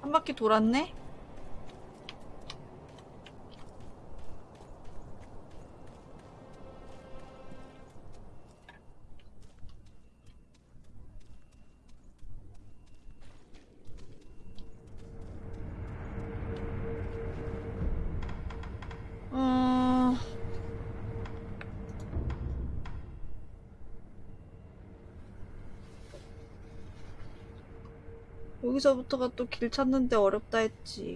한 바퀴 돌았네? 여기서부터가 또 길 찾는데 어렵다 했지.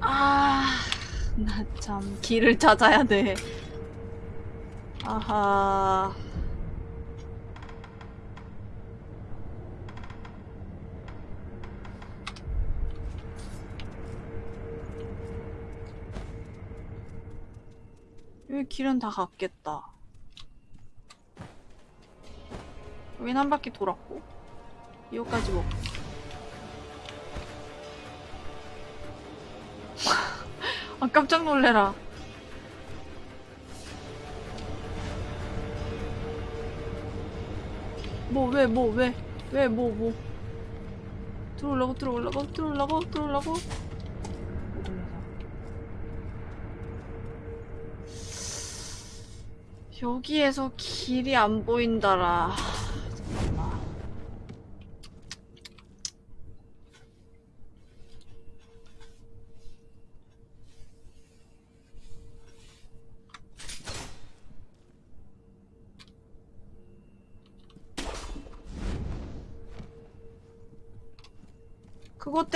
아, 나 참 길을 찾아야 돼. 아하. 여기 길은 다 갔겠다. 여긴 한 바퀴 돌았고 이거까지 먹고. 아 깜짝 놀래라. 뭐 왜 뭐 왜? 왜뭐 뭐? 들어올라고 들어올라고 들어올라고 들어올라고. 여기에서 길이 안 보인다라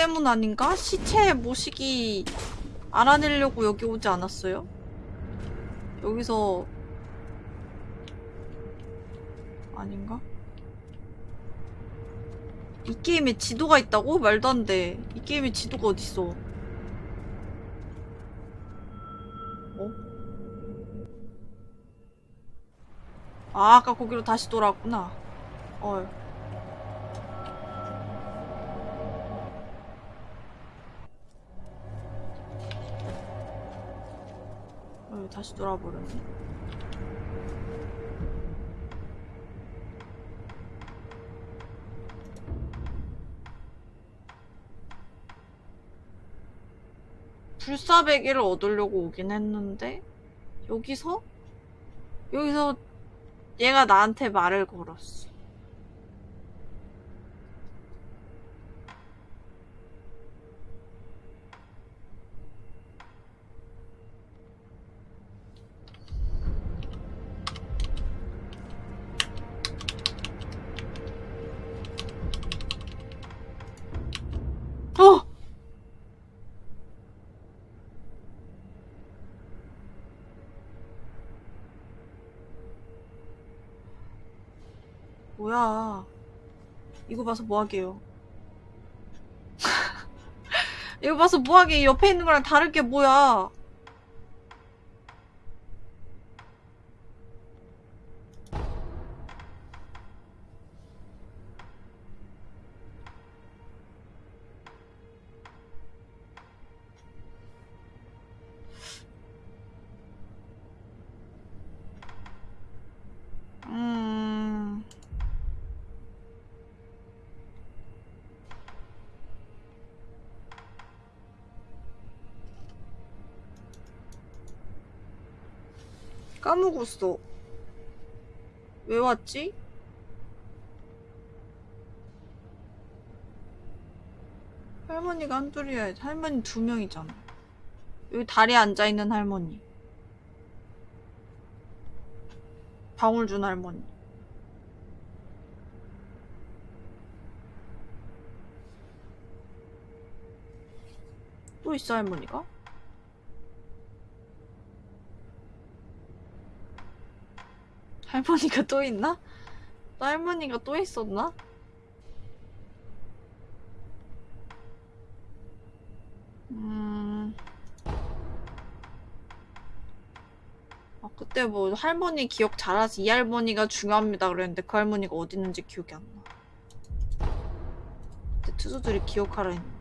때문 아닌가? 시체 모시기 알아내려고 여기 오지 않았어요? 여기서 아닌가? 이 게임에 지도가 있다고? 말도 안 돼. 이 게임에 지도가 어딨어. 어? 아, 아까 거기로 다시 돌아왔구나. 어. 다시 돌아버렸네. 불사베개를 얻으려고 오긴 했는데 여기서 여기서 얘가 나한테 말을 걸었어. 어! 이거 봐서 뭐하게요. 이거 봐서 뭐하게 옆에 있는 거랑 다를 게 뭐야. 먹었어. 왜 왔지? 할머니가 한둘이야. 할머니 두 명이잖아. 여기 다리에 앉아있는 할머니. 방울 준 할머니. 또 있어, 할머니가? 할머니가 또 있나? 또 할머니가 또 있었나? 음... 아, 그때 뭐 할머니 기억 잘하지 이 할머니가 중요합니다 그랬는데 그 할머니가 어디 있는지 기억이 안 나. 그때 투수들이 기억하라 했는데.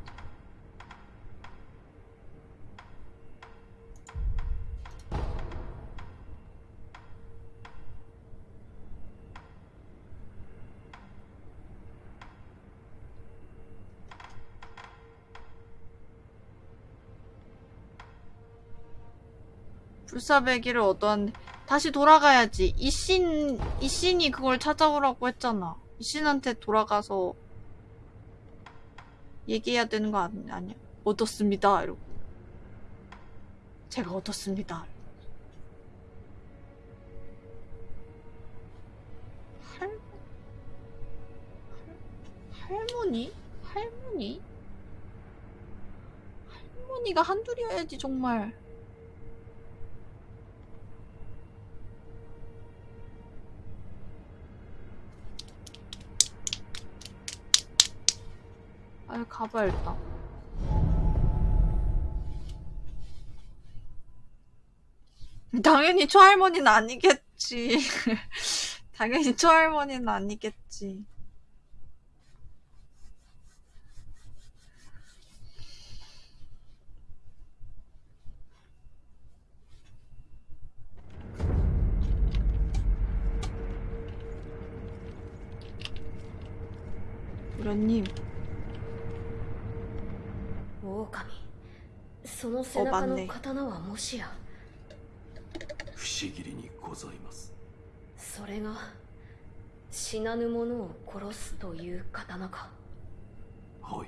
불사배기를 얻었는데 다시 돌아가야지. 이신 이신이 그걸 찾아오라고 했잖아. 이신한테 돌아가서 얘기해야 되는 거 아니, 아니야? 얻었습니다. 이러고 제가 얻었습니다. 할머니? 할머니? 할머니가 한둘이어야지 정말. 아 가봐야겠다. 당연히 초할머니는 아니겠지. 당연히 초할머니는 아니겠지. 도련님, 狼。その背中の刀はもしや。不思議にございます。それが死なぬ者を殺すという刀か。はい。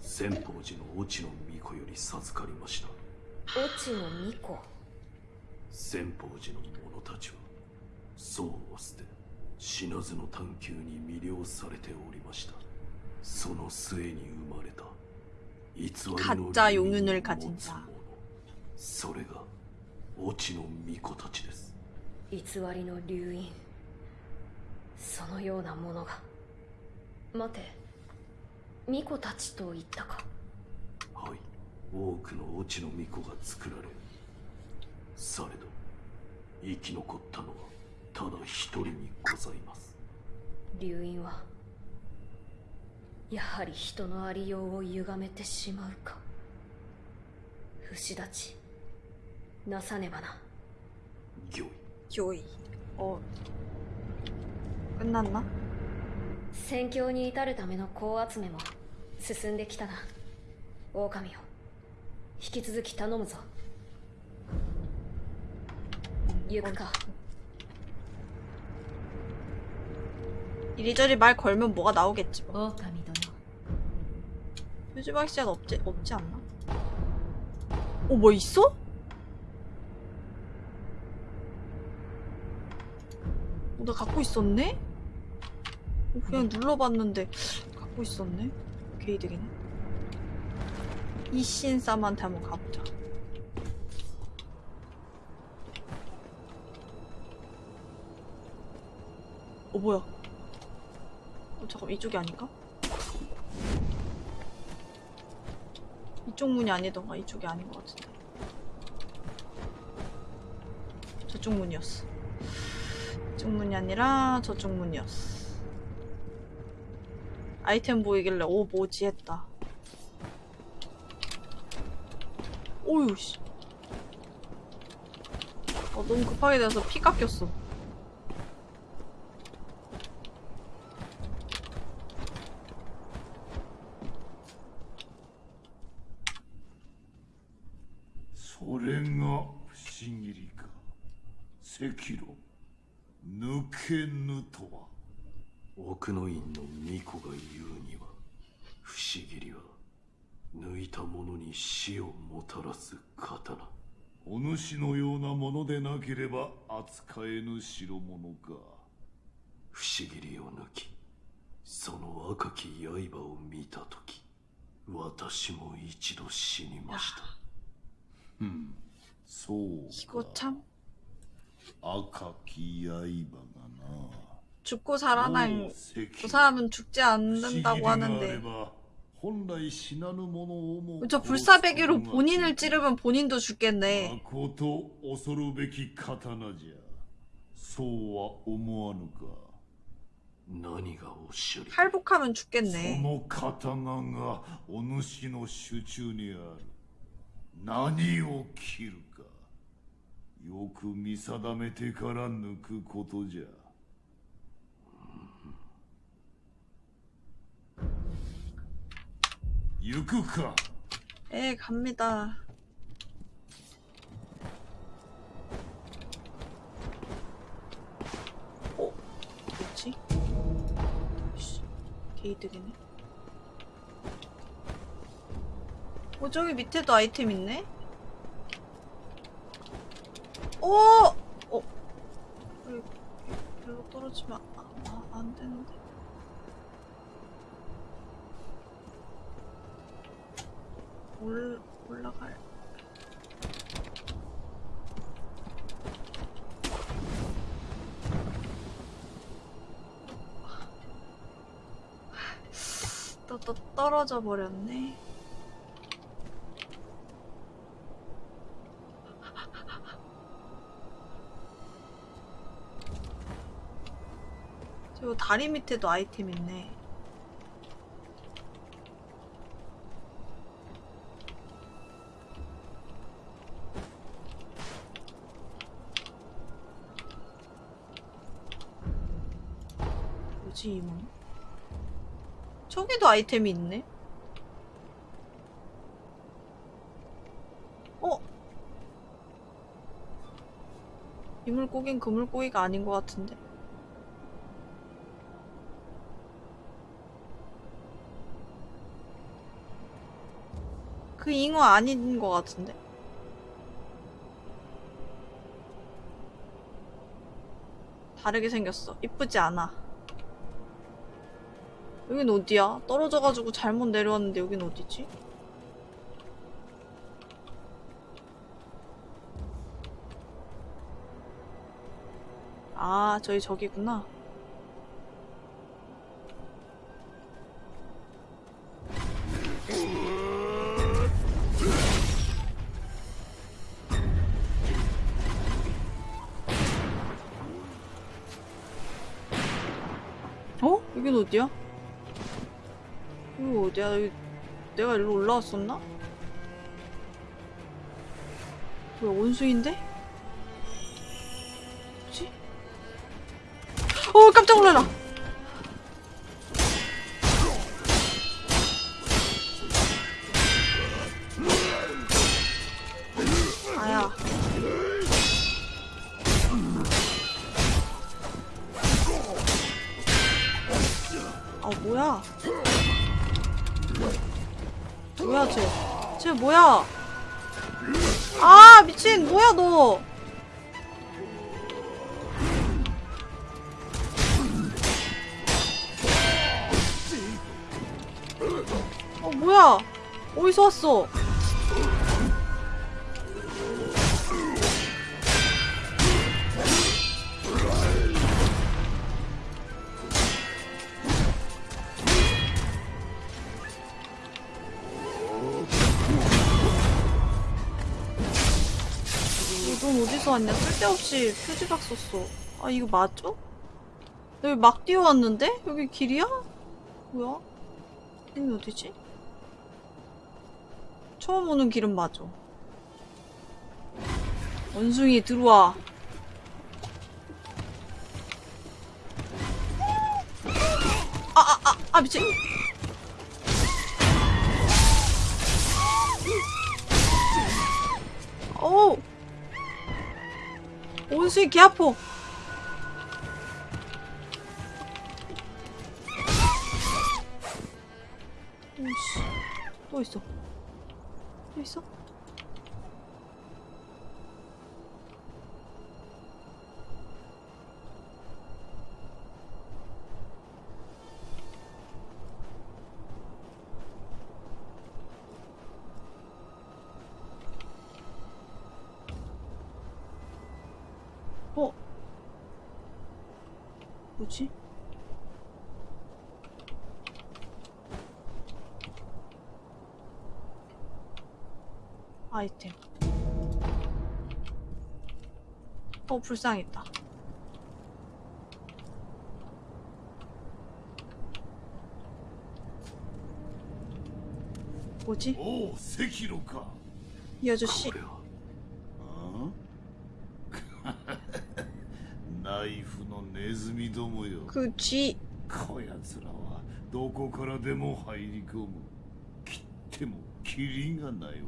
千宝寺の越智の巫女より授かりました。越智の巫女。千宝寺の者たちは僧を捨て死なずの探求に魅了されておりました。その末に生まれた 가짜 霊 용윤을 を 가진 持つ 자 者それが越智の巫女たちです偽りの流因そのようなものが待て巫女たちと言ったかはい多くの落ちの巫女が作られされど生き残ったのはただ一人にございます流因は やはり人のありようを歪めてしまうか不死立ちなさねばな御意 교이. 어. 끝났나? 戦況に至るための子集めも進んできたな狼よ引き続き頼むぞ行くか 이리저리 말 걸면 뭐가 나오겠지 뭐. 표지박 씨앗 없지, 없지 않나? 어, 뭐 있어? 어, 나 갖고 있었네? 어, 그냥 눌러봤는데 갖고 있었네? 개이득이네. 이신쌈한테 한번 가보자. 어, 뭐야? 어, 잠깐, 이쪽이 아닌가? 이쪽 문이 아니던가 이쪽이 아닌 것 같은데. 저쪽 문이었어. 이쪽 문이 아니라 저쪽 문이었어. 아이템 보이길래 오 뭐지? 했다. 오유 씨. 어, 너무 급하게 돼서 피 깎였어「 それが不思議りか。赤炉抜けぬとは。奥の院の巫女が言うには不思議りは抜いた者に死をもたらす刀。お主のようなものでなければ扱えぬ代物か不思議りを抜きその赤き刃を見た時私も一度死にました 음, 소. 이거 참. 아카 기아이바가 죽고 살아나요. 그 사람은 죽지 않는다고 하는데. 저 불사배기로 본인을 찌르면 본인도 죽겠네. 할복하면 죽겠네. 何を切るかよく見定めてから抜くことじゃ。行くかえ갑니다 어? 뭐 지? 게이트 되네 어, 저기 밑에도 아이템 있네? 오! 어? 여기 별로 떨어지면 아, 아, 안 되는데. 올, 올라갈. 또, 또 떨어져 버렸네. 저 다리 밑에도 아이템 있네. 뭐지 이문? 저기도 아이템이 있네. 어? 이 물고긴 그 물고기가 아닌 것 같은데. 그 잉어 아닌 것 같은데. 다르게 생겼어. 이쁘지 않아. 여긴 어디야? 떨어져가지고 잘못 내려왔는데 여긴 어디지? 아, 저희 저기구나. 어? 어디야? 이거 어디야? 여기 내가 일로 올라왔었나? 뭐야 원숭인데? 뭐지? 어 깜짝 놀라라! 넌 어디서 왔냐? 쓸데없이 표지박 썼어. 아 이거 맞죠? 나 여기 막 뛰어왔는데? 여기 길이야? 뭐야? 여기 어디지? 처음 오는 길은 맞아. 원숭이 들어와. 아, 아, 아, 아, 미친. 원숭이 개 아파. 오씨. 또 있어. 아이템. 어, 불쌍했다. 뭐지? おう赤炉か 이 아저씨. これはあナイフのネズミどもよ 그 쥐. こやつらはどこからでも入り込む切ってもキリがないわ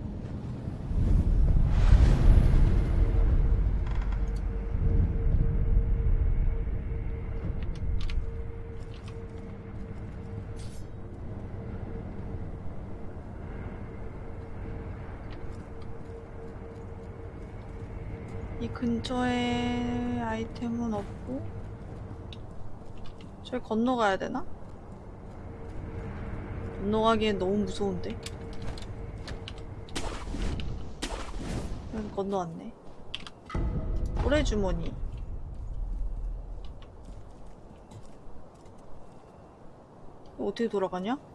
근처에 아이템은 없고 저기 건너가야 되나? 건너가기엔 너무 무서운데? 여기 건너왔네. 고래 주머니. 이거 어떻게 돌아가냐?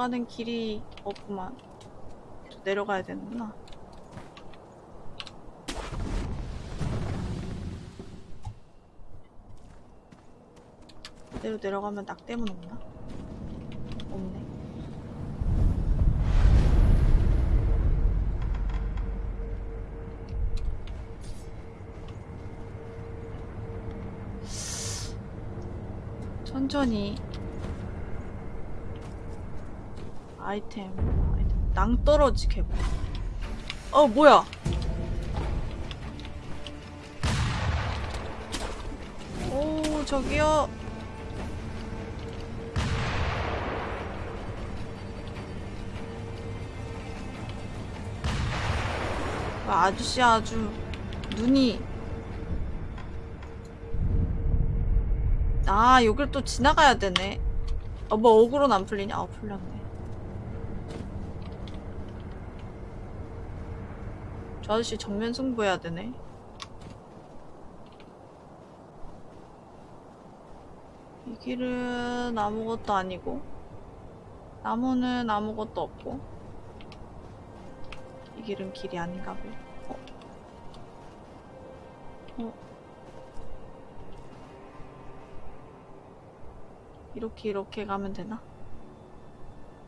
돌아가는 길이 없구만. 내려가야 되는구나. 이대로 내려가면 낙대문 없나? 없네. 천천히 아이템, 아이템. 낭떠러지 개발. 어, 뭐야? 오, 저기요. 아, 아저씨 아주 눈이 아 여길 또 지나가야 되네 어뭐 어그로는 안 풀리냐? 아 풀렸네 저 아저씨 정면 승부해야 되네 이 길은 아무것도 아니고 나무는 아무것도 없고 이 길은 길이 아닌가 봐. 어? 어? 이렇게 이렇게 가면 되나?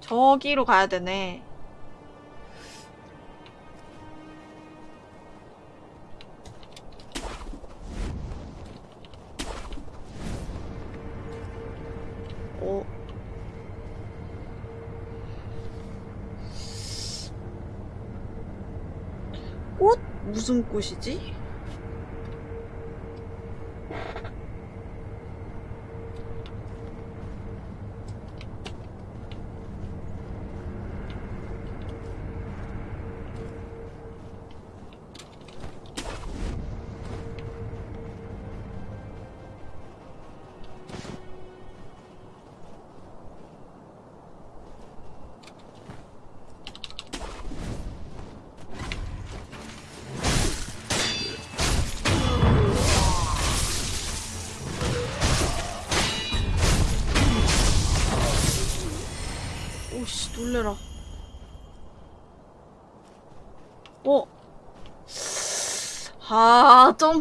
저기로 가야 되네. 무슨 꽃이지?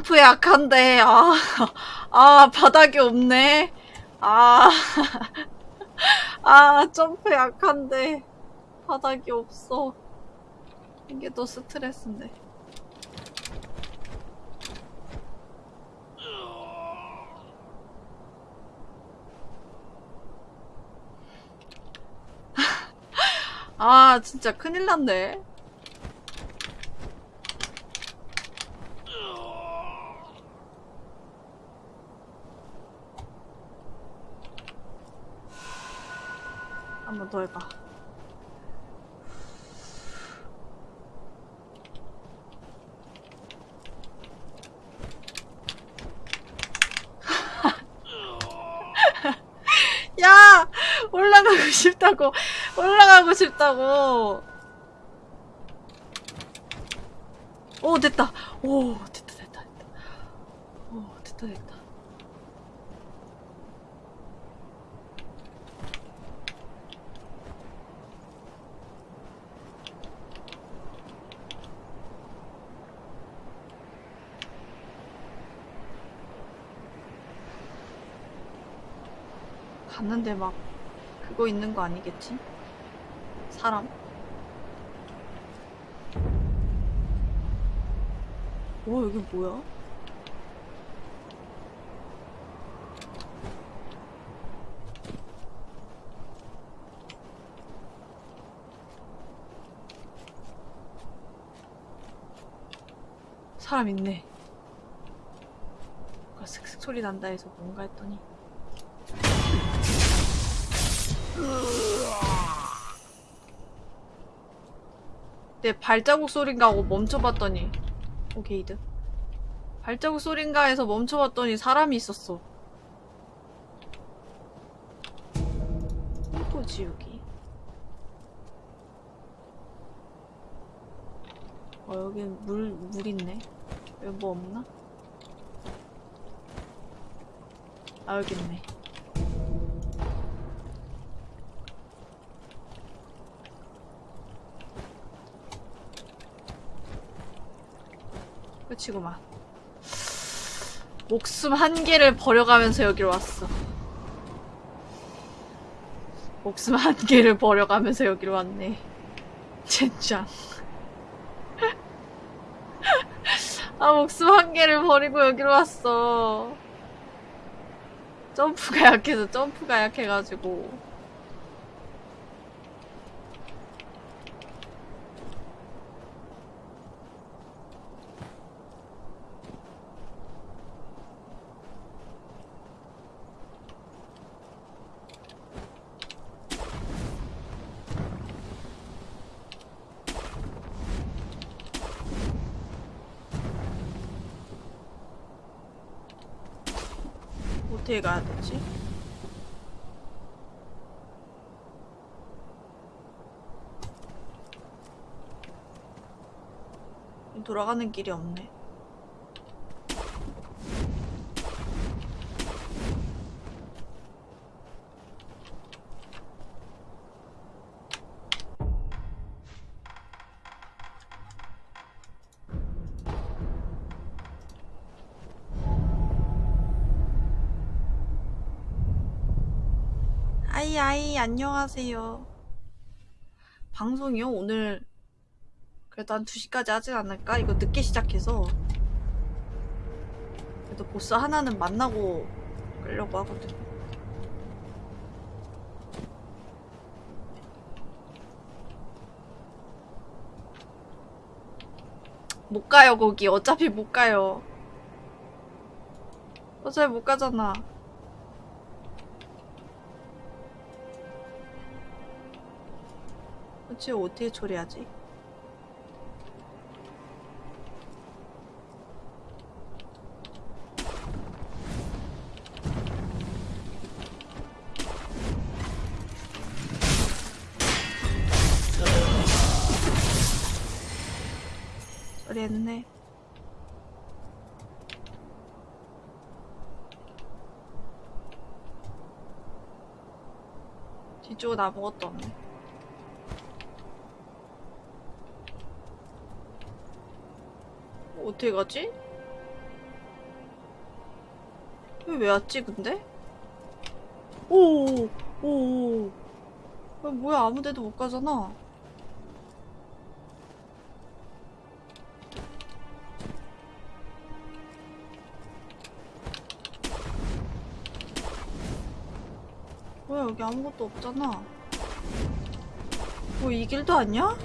점프 약한데 아, 아 바닥이 없네. 아, 아 점프 약한데 바닥이 없어. 이게 더 스트레스인데. 아 진짜 큰일 났네 한 번 더 해봐. 야 올라가고 싶다고. 올라가고 싶다고. 오 됐다. 오 됐다 됐다 됐다 오 됐다 됐다 갔는데 막 그거 있는 거 아니겠지? 사람? 오 여기 뭐야? 사람 있네. 뭔가 슥슥 소리 난다 해서 뭔가 했더니 내 발자국 소린가 하고 멈춰봤더니 오케이드. 발자국 소린가 해서 멈춰봤더니 사람이 있었어. 이거지 여기? 어 여기 물, 물 있네. 여기 뭐 없나? 아 여기 있네 끝이구만. 목숨 한 개를 버려가면서 여기로 왔어. 목숨 한 개를 버려가면서 여기로 왔네. 젠장. 아, 목숨 한 개를 버리고 여기로 왔어. 점프가 약해서, 점프가 약해가지고. 어떻게 가야 되지? 돌아가는 길이 없네. 안녕하세요. 방송이요? 오늘 그래도 한 2시까지 하진 않을까? 이거 늦게 시작해서 그래도 보스 하나는 만나고 끌려고 하거든. 못 가요 거기 어차피 못 가요. 어차피 못 가잖아. 그치 어떻게 처리하지? 처리했네. 뒤쪽은 아무것도 없네. 어떻게 가지? 왜 왔지 근데? 오오오 오. 아, 뭐야 아무 데도 못 가잖아 뭐야 여기 아무것도 없잖아 뭐 이 길도 아니야?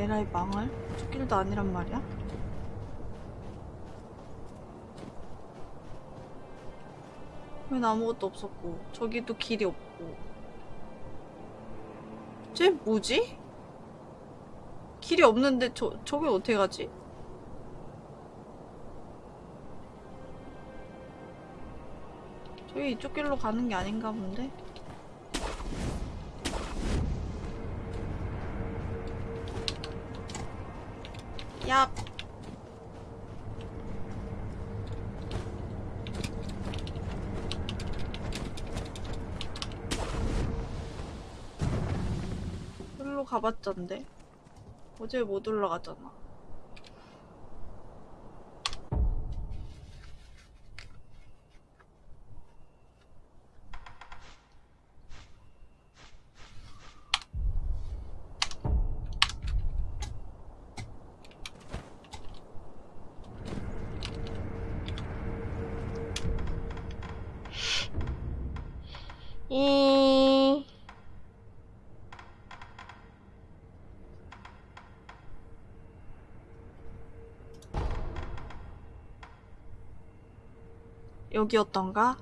에라이 망할? 저 길도 아니란 말이야? 웬 아무것도 없었고 저기도 길이 없고 쟤 뭐지? 길이 없는데 저, 저기 어떻게 가지? 저기 이쪽 길로 가는 게 아닌가 본데? 야. 일로 가봤던데. 어제 못 올라가잖아. 여기였던가?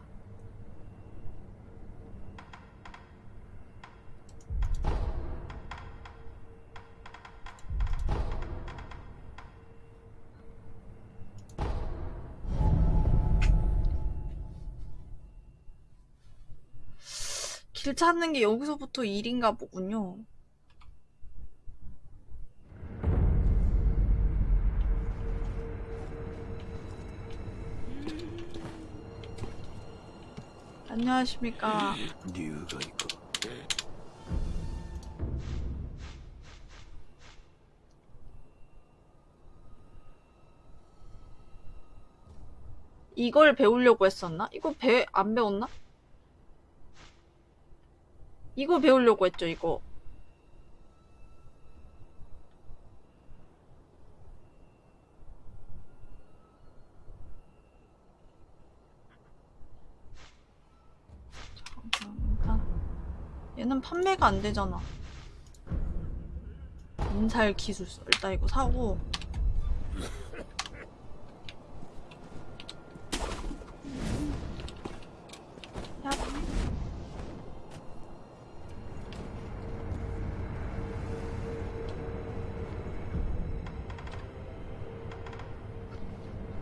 길 찾는 게 여기서부터 일인가 보군요. 안녕하십니까. 이유가 있고. 이걸 배우려고 했었나? 이거 배 안 배웠나? 이거 배우려고 했죠, 이거. 얘는 판매가 안 되잖아. 인살 기술서. 일단 이거 사고. 야.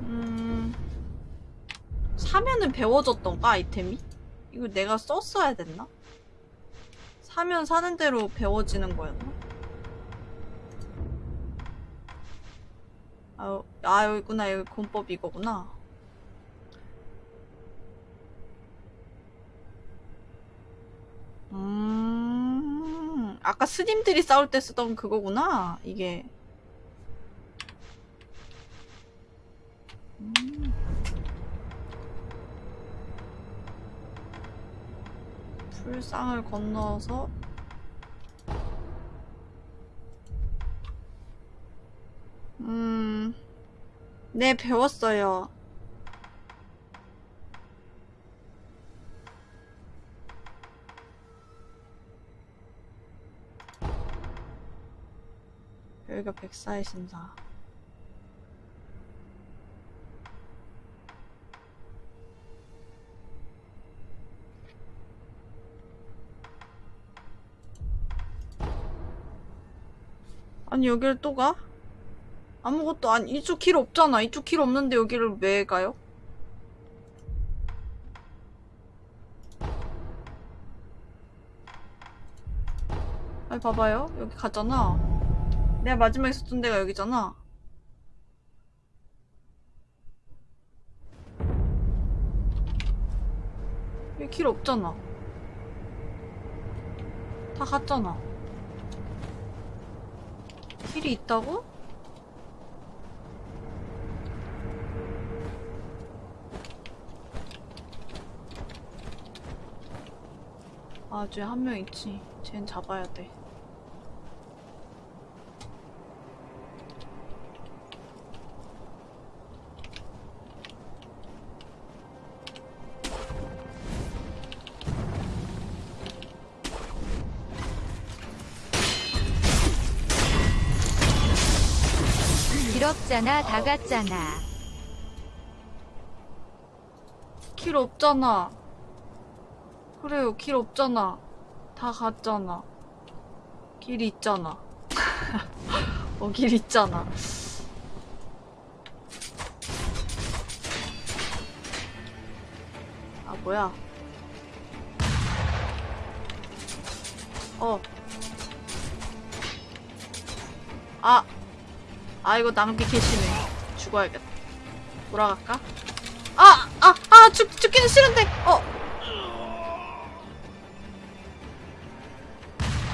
음. 사면은 배워졌던가 아이템이? 이거 내가 썼어야 됐나? 사면 사는 대로 배워지는 거였나? 아, 아 여기구나 여기 공법 이거구나 음, 아까 스님들이 싸울 때 쓰던 그거구나, 이게. 음. 풀상을 건너서 음, 네, 배웠어요. 여기가 백사의 신사. 아니 여길 또 가? 아무것도 아니 이쪽 길 없잖아. 이쪽 길 없는데 여기를 왜 가요? 아니 봐봐요. 여기 가잖아. 내가 마지막에 있었던 데가 여기잖아. 여기 길 없잖아. 다 갔잖아. 길이 있다고? 아, 쟤 한 명 있지. 쟤는 잡아야 돼. 길 없잖아 다 갔잖아 길 없잖아. 그래요, 길 없잖아. 다 갔잖아. 길 있잖아. 어, 길 있잖아. 아, 뭐야. 어. 아. 아, 이거 낭비 개심해. 죽어야겠다. 돌아갈까? 아! 아! 아! 죽, 죽기는 싫은데! 어!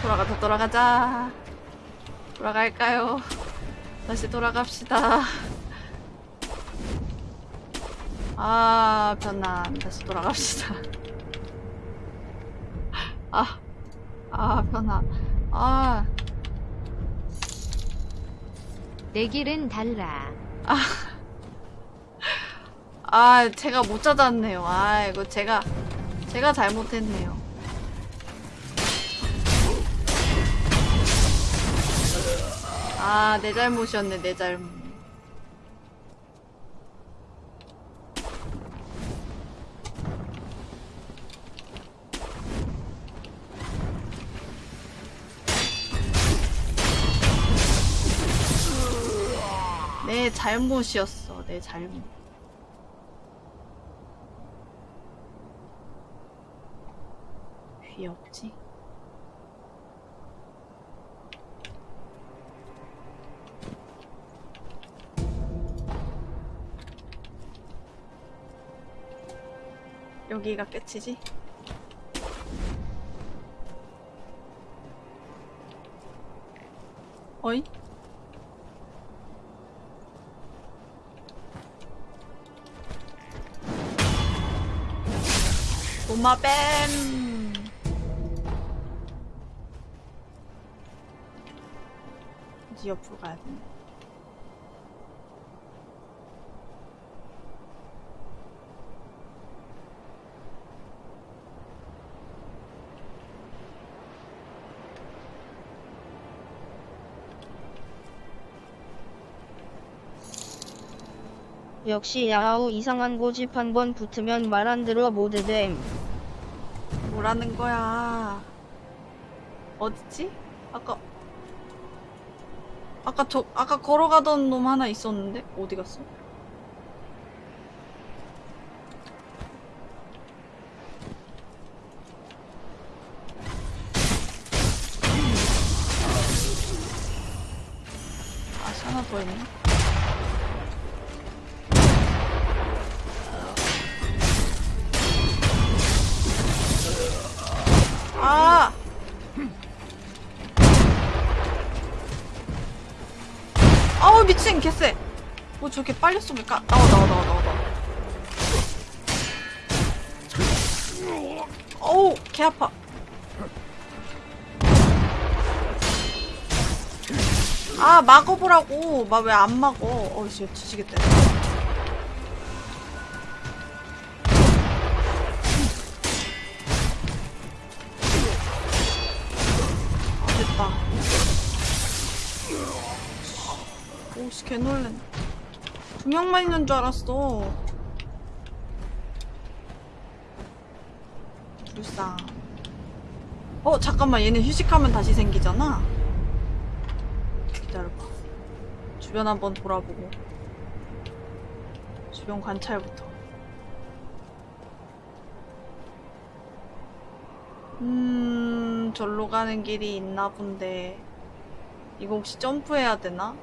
돌아가자, 돌아가자. 돌아갈까요? 다시 돌아갑시다. 아, 편안. 다시 돌아갑시다. 아, 아, 편안. 아, 내 길은 달라 아, 제가 못 찾았네요. 아, 이거 제가, 제가 잘못했네요. 아, 내 잘못이었네, 내 잘못. 잘못이었어. 내 잘못. 귀엽지? 여기가 끝이지? 어이? 도마뱀 이제 옆으로 가야 돼. 역시 야하오 이상한 고집 한 번 붙으면 말 안 들어 모드됨. 뭐라는 거야? 어디지? 아까 아까 저 아까 걸어가던 놈 하나 있었는데 어디 갔어? 빨리 쏘면 까? 나와 나와 나와 나와 나와. 어우 개 아파. 아 막어보라고. 막 왜 안 막어? 어우 씨 뒤지겠다 두 명만 있는 줄 알았어. 불쌍. 어 잠깐만. 얘네 휴식하면 다시 생기잖아. 기다려봐. 주변 한번 돌아보고. 주변 관찰부터. 음 절로 가는 길이 있나 본데. 이거 혹시 점프해야 되나?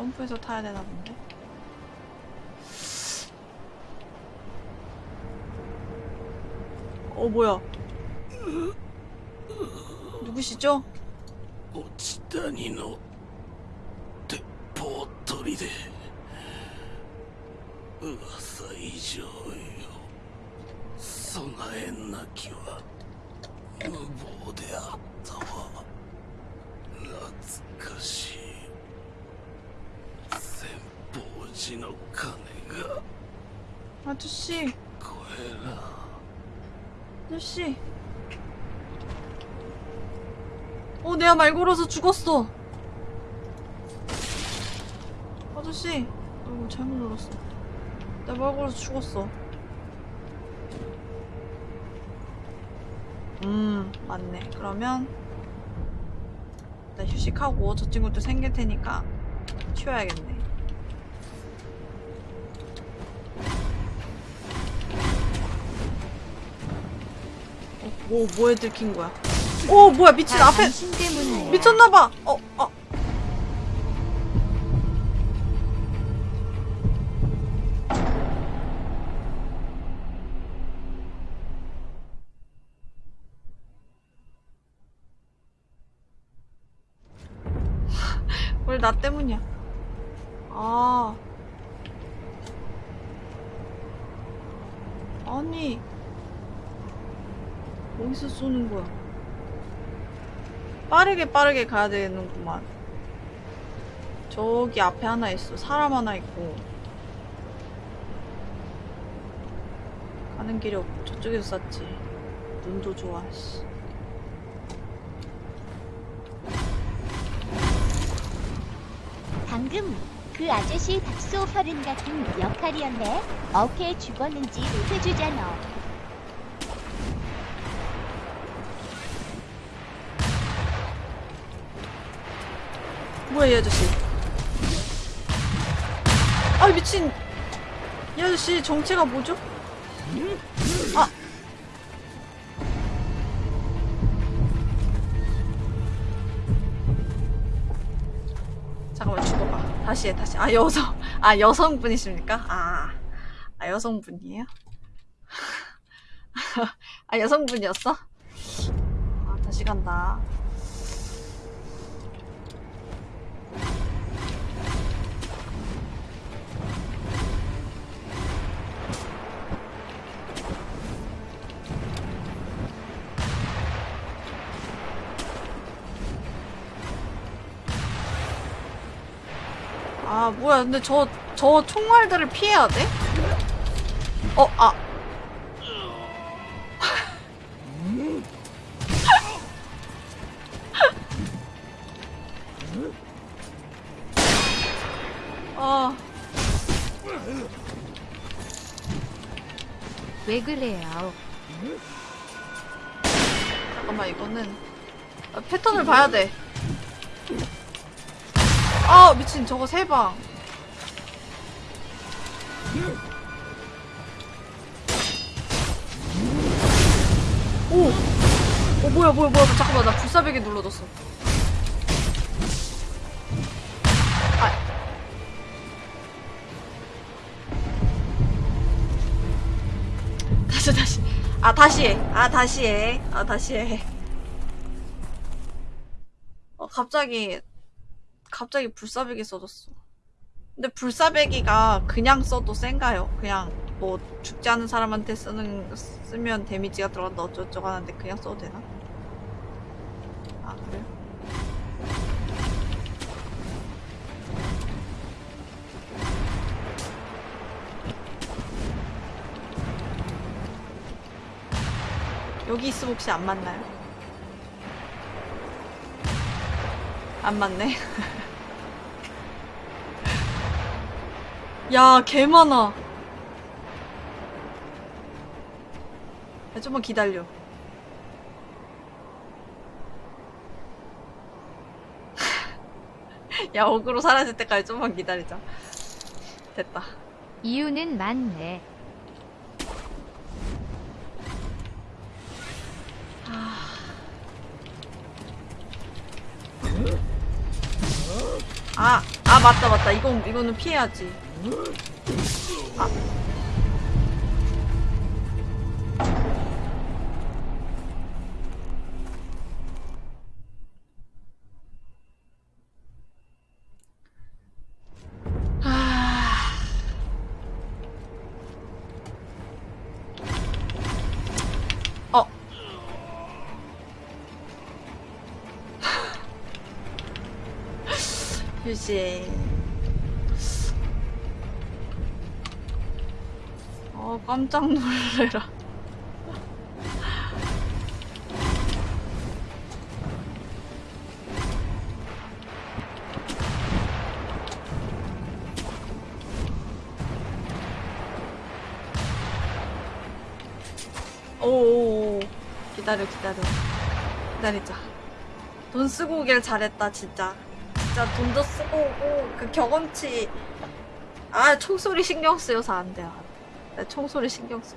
점프해서 타야 되나 본데? 어 뭐야? 누구시죠? 오치다니노 대포토리데 우와사 이조요. 소나엔나키와. 무보데 아타와. 나츠카시. 方寺の鐘が 아저씨, こえら 아저씨. 어, 내가 말 걸어서 죽었어. 아저씨, 어, 잘못 눌렀어. 내가 말 걸어서 죽었어. 음, 맞네. 그러면 일단 휴식하고 저 친구도 생길 테니까 쉬어야겠네. 어, 뭐, 뭐에 들킨 거야? 오, 뭐야, 미친, 다 앞에. 미쳤나봐! 어, 어. 왜나 때문이야? 아. 아니. 어디서 쏘는 거야? 빠르게 빠르게 가야 되는구만. 저기 앞에 하나 있어. 사람 하나 있고. 가는 길이 없고 저쪽에서 쐈지. 눈도 좋아. 씨. 방금 그 아저씨 박소 혈은 같은 역할이었네. 어케 죽었는지 해주잖아. 뭐야 이 아저씨? 아 미친 이 아저씨 정체가 뭐죠? 음? 다시 해 다시 아 여성 아 여성분이십니까? 아, 아 여성분이에요? 아 여성분이었어? 아 다시 간다 아 뭐야 근데 저 저 총알들을 피해야 돼? 어 아. 아 왜 그래요? 잠깐만 이거는 아, 패턴을 봐야 돼. 아 미친 저거 세 방. 오, 어 뭐야 뭐야 뭐야 잠깐만 나 불사백이 눌러졌어. 아. 다시 다시 아 다시 해아 다시 해아 다시 해. 어 갑자기 갑자기 불사배기 써졌어. 근데 불사배기가 그냥 써도 센가요? 그냥 뭐 죽지 않은 사람한테 쓰는 쓰면 데미지가 들어간다 어쩌고저쩌고 하는데 그냥 써도 되나? 아 그래요? 여기 있으면 혹시 안 맞나요? 안 맞네. 야, 개 많아. 야, 좀만 기다려. 야, 어그로 사라질 때까지 좀만 기다리자. 됐다. 이유는 많네. 아, 아, 맞다, 맞다. 이건, 이거는 피해야지. 아. 아. 어. 깜짝 놀래라. 오오오. 기다려, 기다려. 기다리자. 돈 쓰고 오길 잘했다, 진짜. 진짜 돈도 쓰고 오고, 그 경험치. 아, 총소리 신경 쓰여서 안 돼요. 나 총소리 신경 써.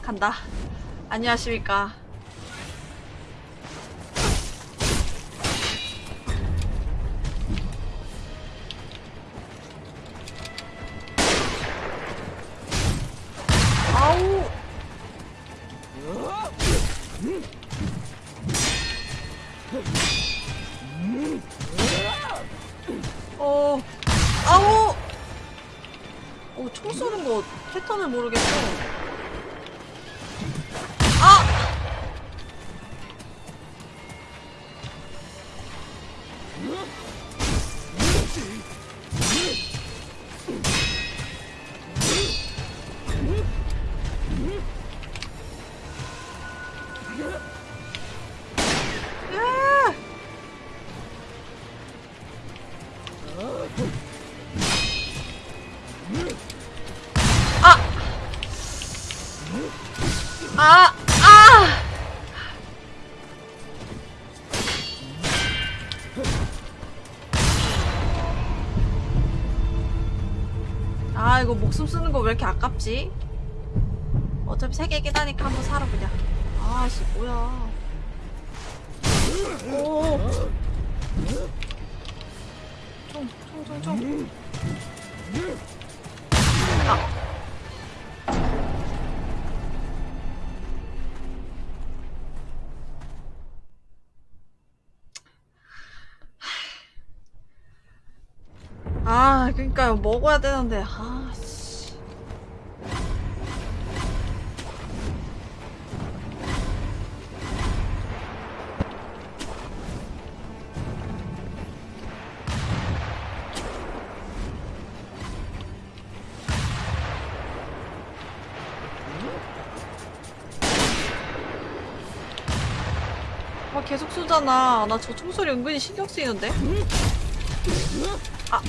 간다. 안녕하십니까. 아! 아! 아! 아! 이거 목숨 쓰는 거 왜 이렇게 아깝지? 어차피 세 개긴 하니까 한번 사러 그냥 아씨 뭐야 오 총, 총, 총, 총. 아, 그니까요. 먹어야 되는데, 아, 아, 쏘잖아. 나 저 총소리 은근히 신경 쓰이는데? 아.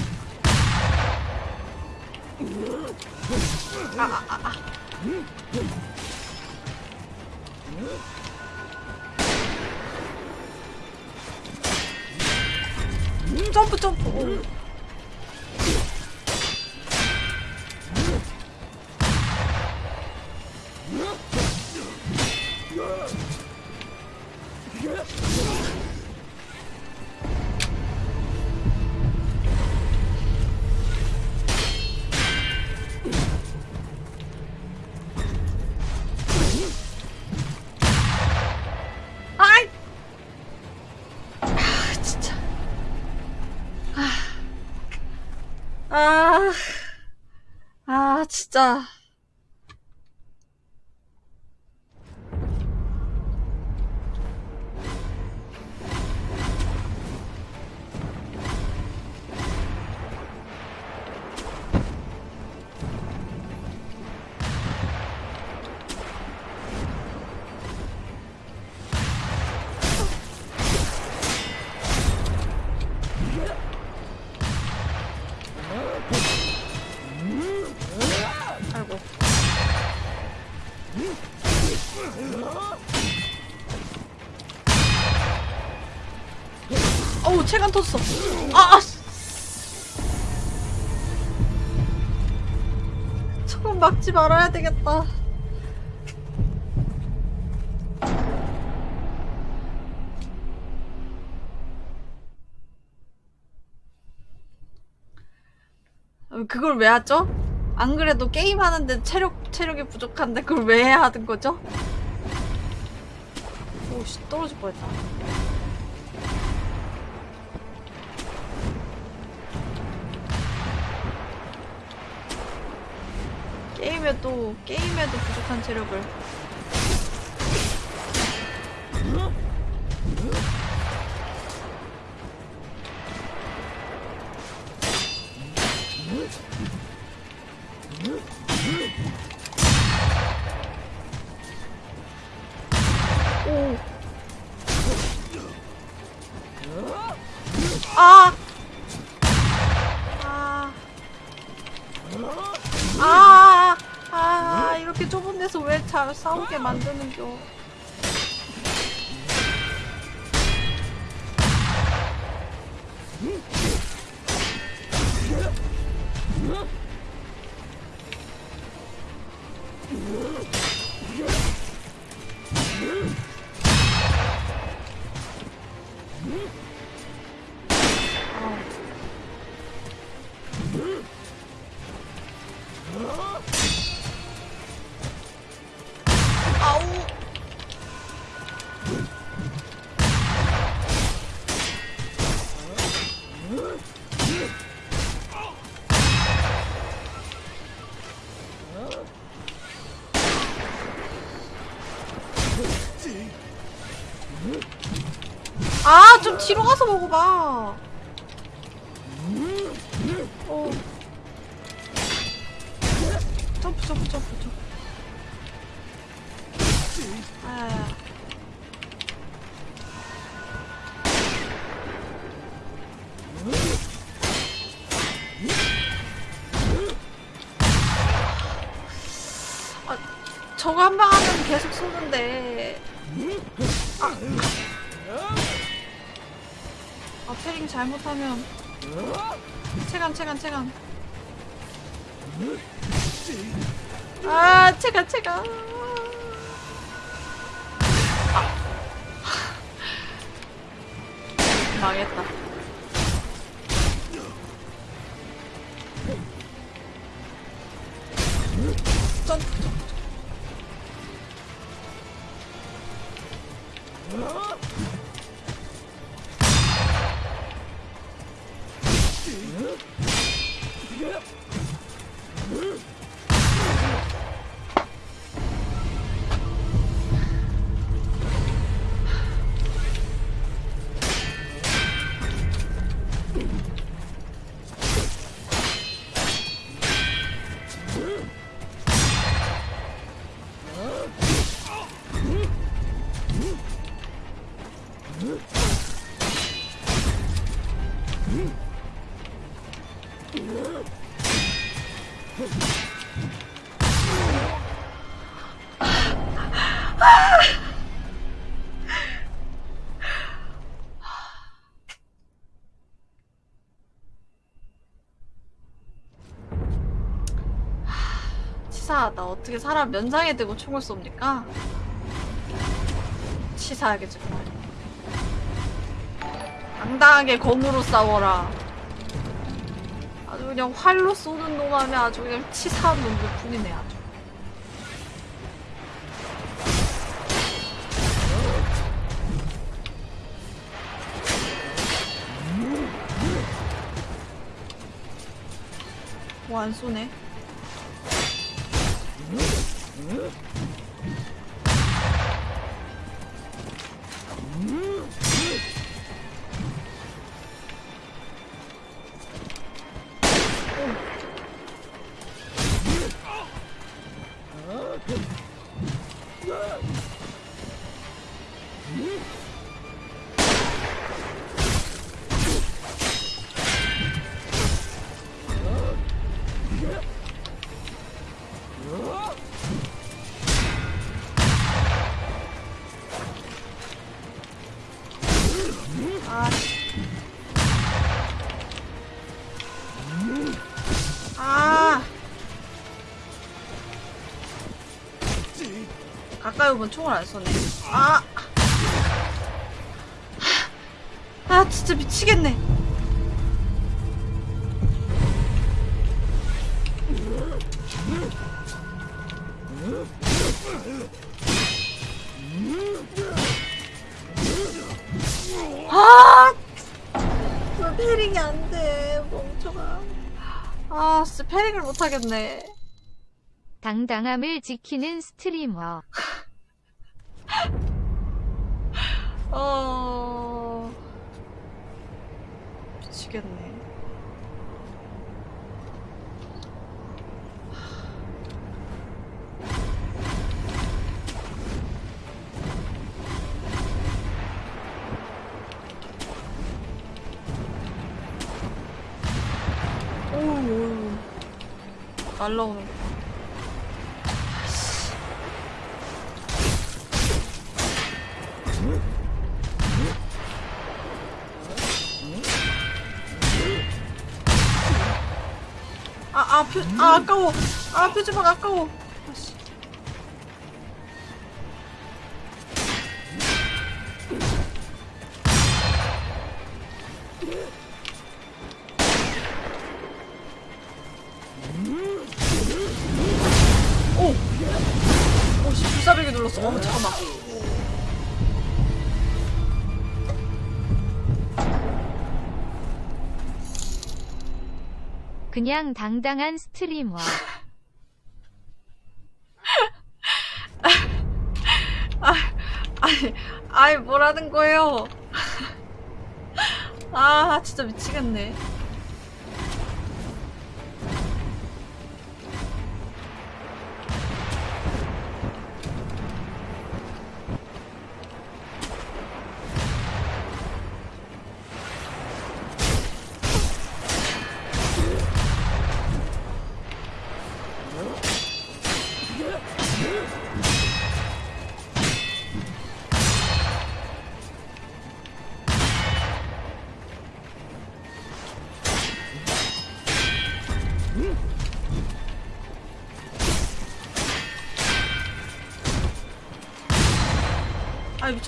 아, 아, 아, 어우, 체간 터졌어. 아, 아! 씨. 저건 막지 말아야 되겠다. 어, 그걸 왜 하죠? 안 그래도 게임하는데 체력, 체력이 부족한데 그걸 왜 하는 거죠? 오씨, 떨어질 뻔했다. 게임에도, 게임에도 부족한 체력을. 만드는 겨. 뒤로 가서 먹어봐. 잘못하면. 체간, 체간, 체간. 아, 제가, 제가. 치 어떻게 사람 면상에 대고 총을 쏩니까? 치사하게 정말. 당당하게 검으로 싸워라. 아주 그냥 활로 쏘는 놈하면 아주 그냥 치사한 놈들 뿐이네 아주. 뭐 안 쏘네. 가까이 오면 총을 안 쏘네. 아. 아, 진짜 미치겠네. 아! 왜 패링이 안 돼, 멍청아. 아, 진짜 패링을 못 하겠네. 당당함을 지키는 스트리머. 날라오는 거. 아, 아, 표, 아, 아까워. 아, 표지막 아까워. 그냥 당당한 스트리머. 아니, 아니, 뭐라는 거예요? 아, 진짜 미치겠네.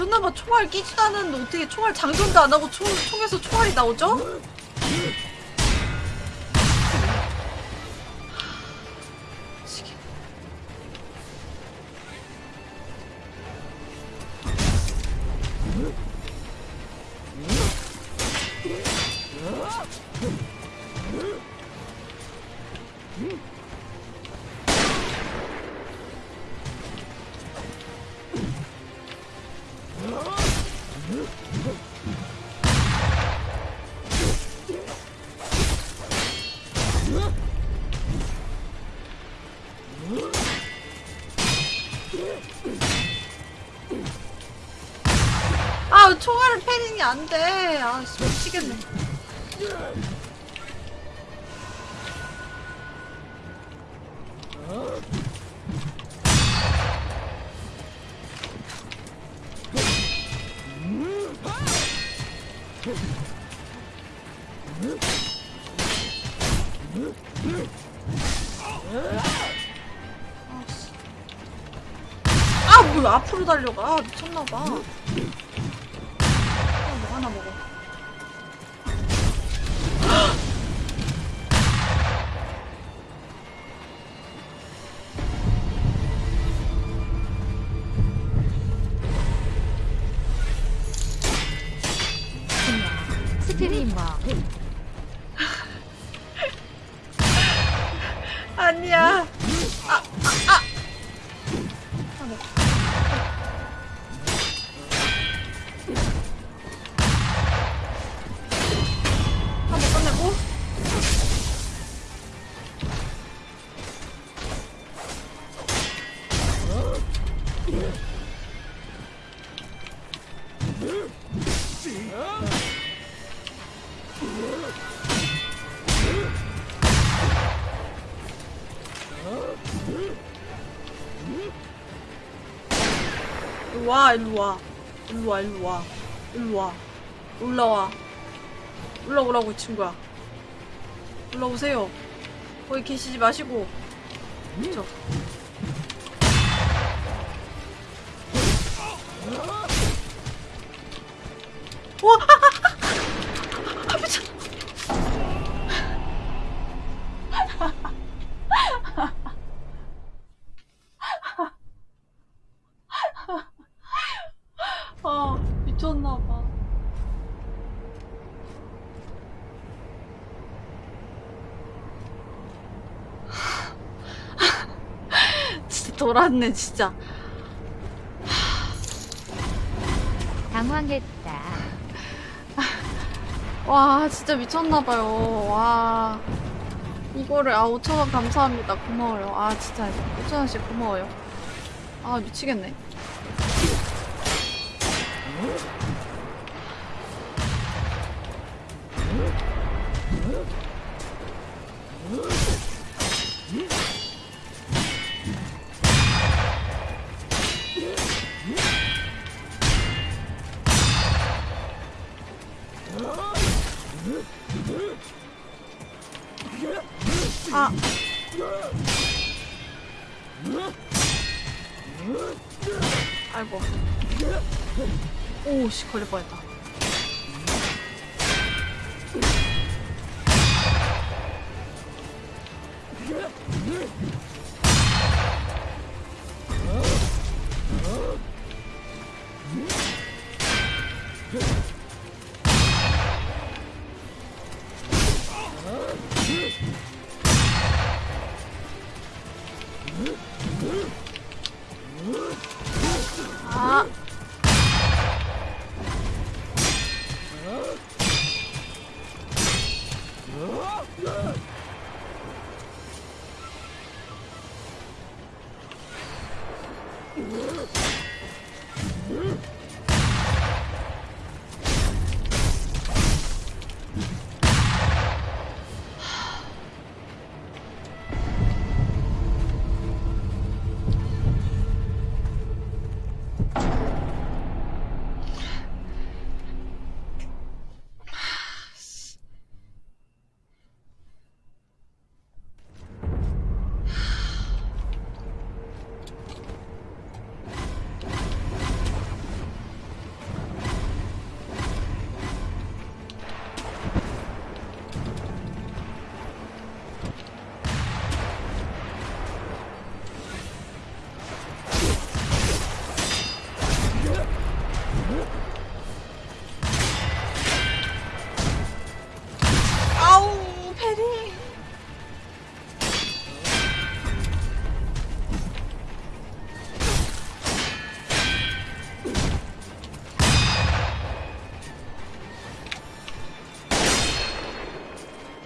미쳤나봐 총알 끼지도 않았는데 어떻게 총알 장전도 안 하고 총, 총에서 총알이 나오죠? 총알을 패닝이 안 돼. 아 씨, 미치겠네. 아뭐 앞으로 달려가. 미쳤나봐. 아, 뭐 하나 먹어. 일로 와, 일로 와. 일로 와, 일로 와. 일로 와. 올라와. 올라오라고, 이 친구야. 올라오세요. 거기 계시지 마시고. 저. 와! 돌았네, 진짜. 당황했다. 와, 진짜 미쳤나봐요. 와. 이거를, 아, 5천원 감사합니다. 고마워요. 아, 진짜. 5천원씩 고마워요. 아, 미치겠네. 오씨 걸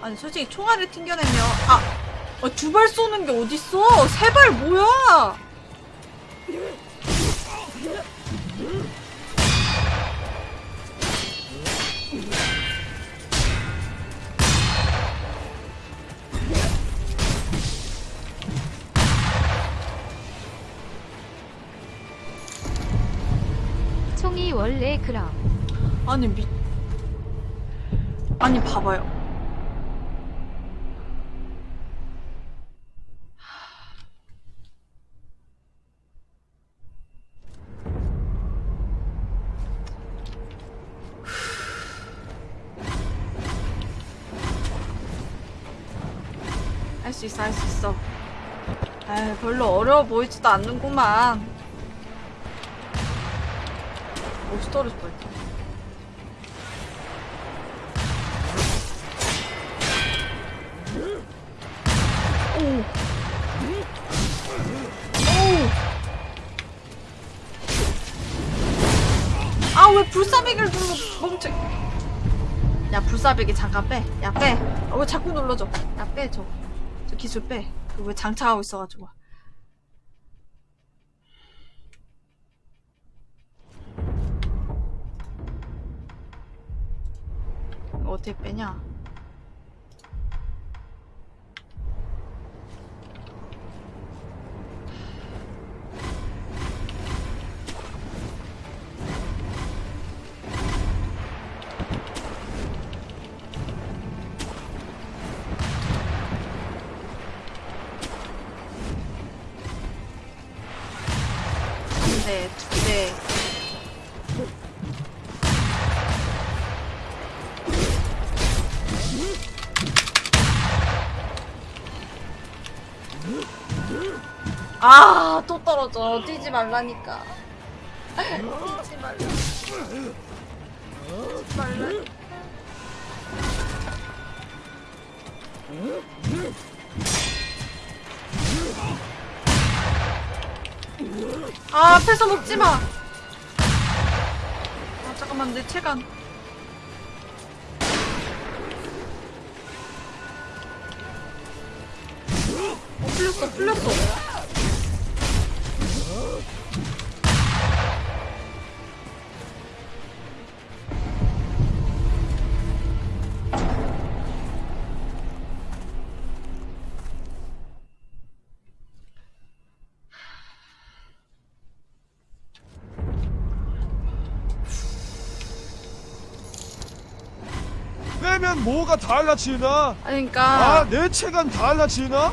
아니 솔직히 총알을 튕겨내면 아! 아, 두 발 쏘는 게 어딨어? 세 발 뭐야? 총이 원래 그럼. 아니 미 있어 할 수 있어. 에이 별로 어려워 보이지도 않는구만. 옷이 떨어질 뻔했다. 아, 왜 불사백을 눌러, 멈춰. 야, 불사백이 잠깐 빼. 야, 빼. 아, 왜 자꾸 눌러줘. 야, 빼, 저. 저 기술 빼. 그왜 장착하고 있어가지고. 어떻게 빼냐? 떨어져. 뛰지 말라니까. 뛰지 말라. 뛰지 말라. 아, 앞에서 먹지 마. 아, 잠깐만, 내 체간. 뭐가 달라지나? 아니, 그니까. 아, 내 체감 달라지나?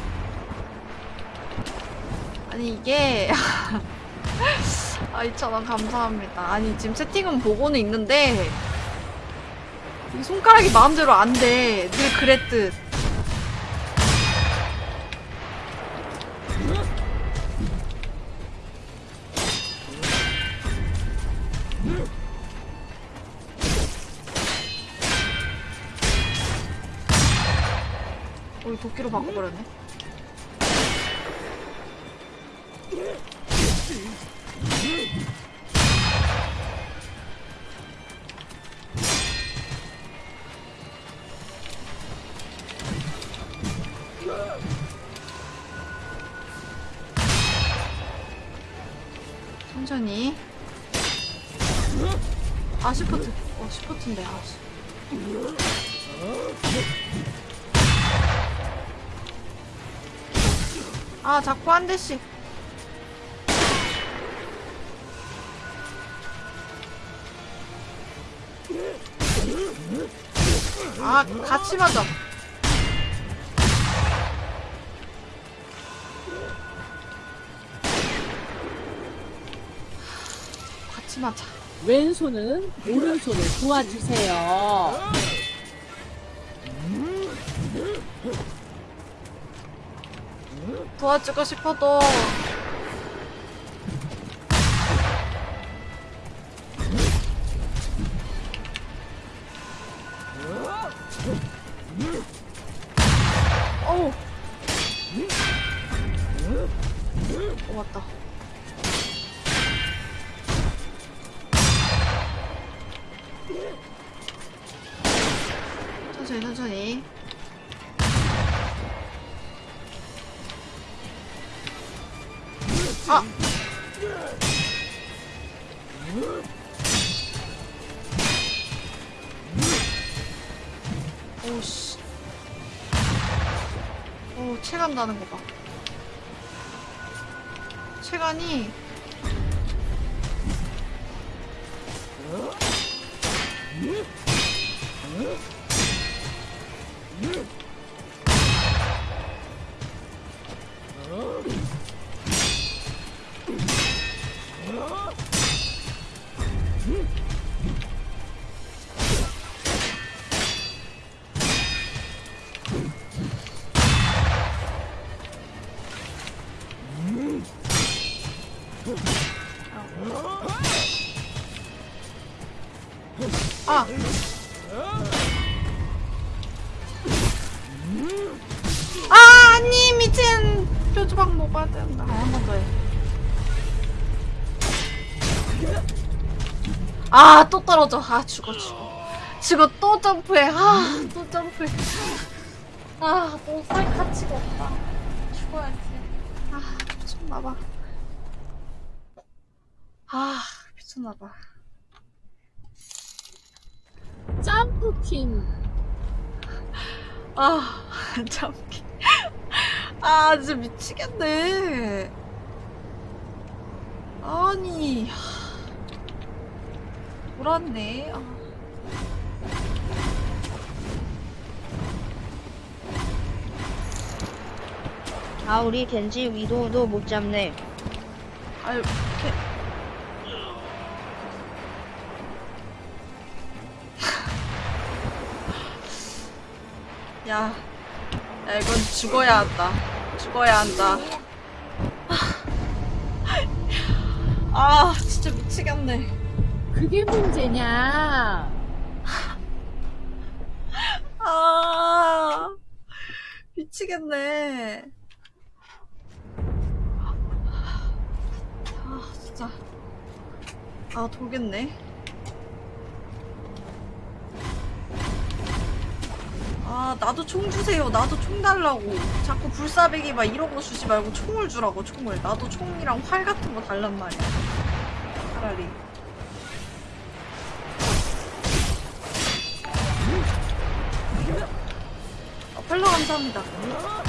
아니 이게 아 2,000원 감사합니다 아니 지금 채팅은 보고는 있는데 이 손가락이 마음대로 안돼늘 그랬듯 한 대씩. 아 같이 맞아. 같이 맞아. 왼손은 오른손을 도와주세요. 도와주고 싶어도 또 떨어져. 아, 죽어, 죽어. 죽어, 또 점프해. 아, 또 점프해. 아, 또살 가치가 없다. 죽어야지. 아, 미쳤나봐. 아, 미쳤나봐. 점프킹. 아, 참. 아, 진짜 미치겠네. 아니. 돌았네. 아. 아 우리 겐지 위도우도 못 잡네. 아유, 이렇게. 야, 야, 이건 죽어야 한다. 죽어야 한다. 아, 진짜 미치겠네. 그게 문제냐? 아, 미치겠네. 아, 진짜. 아, 돌겠네. 아, 나도 총 주세요. 나도 총 달라고. 자꾸 불사배기 막 이런 거 주지 말고 총을 주라고, 총을. 나도 총이랑 활 같은 거 달란 말이야. 차라리. 감사합니다.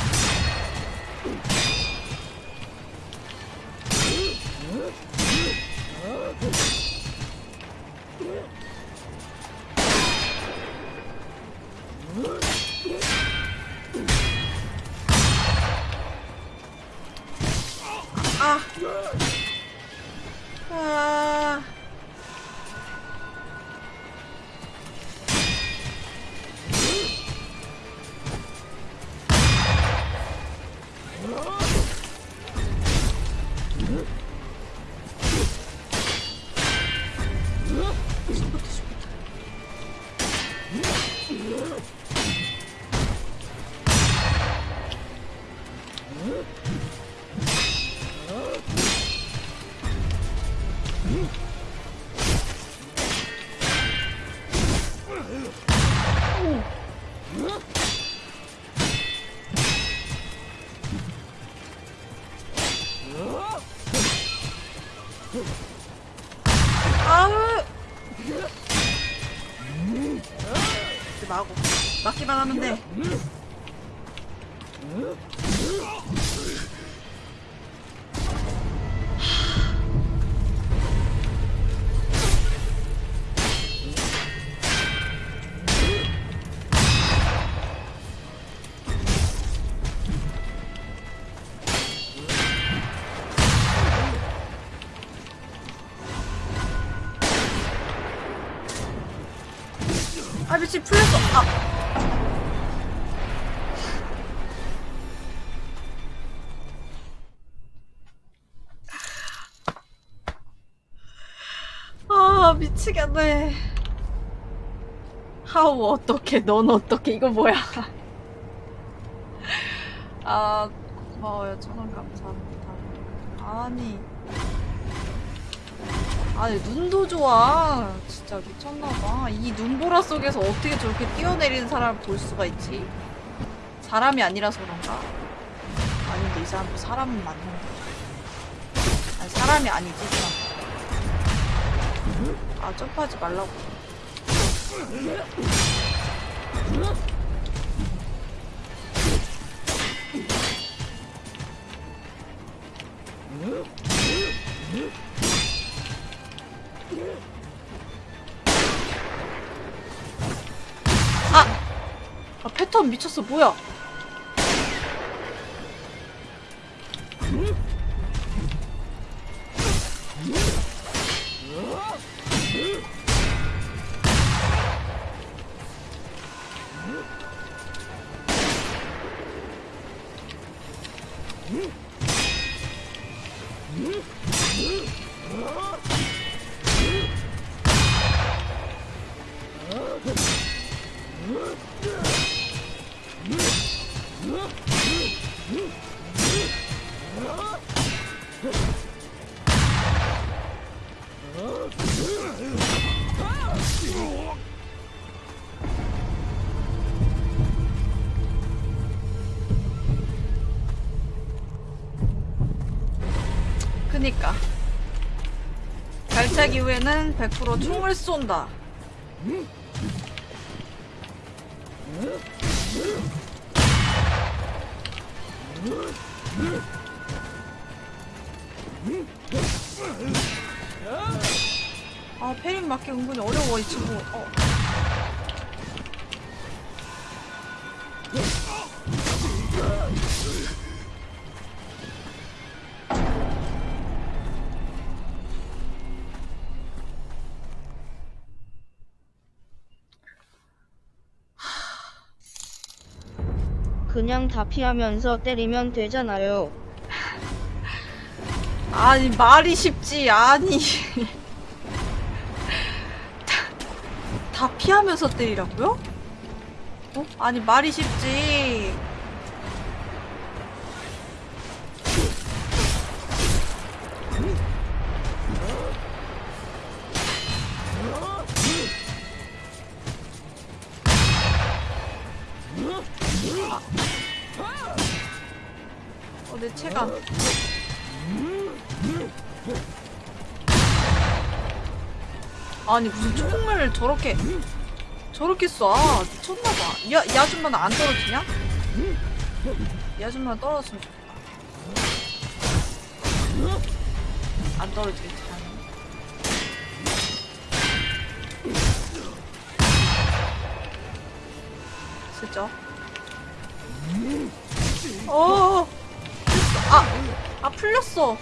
미치겠네. 하우 어떻게 넌 어떻게 이거 뭐야? 아 고마워요. 천원 감사합니다. 아니. 아니 눈도 좋아. 진짜 미쳤나봐. 이 눈보라 속에서 어떻게 저렇게 뛰어내리는 사람을 볼 수가 있지? 사람이 아니라서 그런가? 아닌데 이 사람도 사람은 맞는데. 아니, 사람이 아니지 사람. 아 점프하지 말라고. 아! 아 패턴 미쳤어. 뭐야 이후에는 100% 총을 쏜다 다 피하면서 때리면 되잖아요. 아니 말이 쉽지 아니 다, 다 피하면서 때리라고요? 어? 아니 말이 쉽지 아니 무슨 총을 저렇게 저렇게 쏴. 미쳤나봐. 야, 이 아줌마는 안 떨어지냐? 이 아줌마는 떨어졌으면 좋겠다. 안 떨어지겠지 슬쩍. 어. 아! 아 풀렸어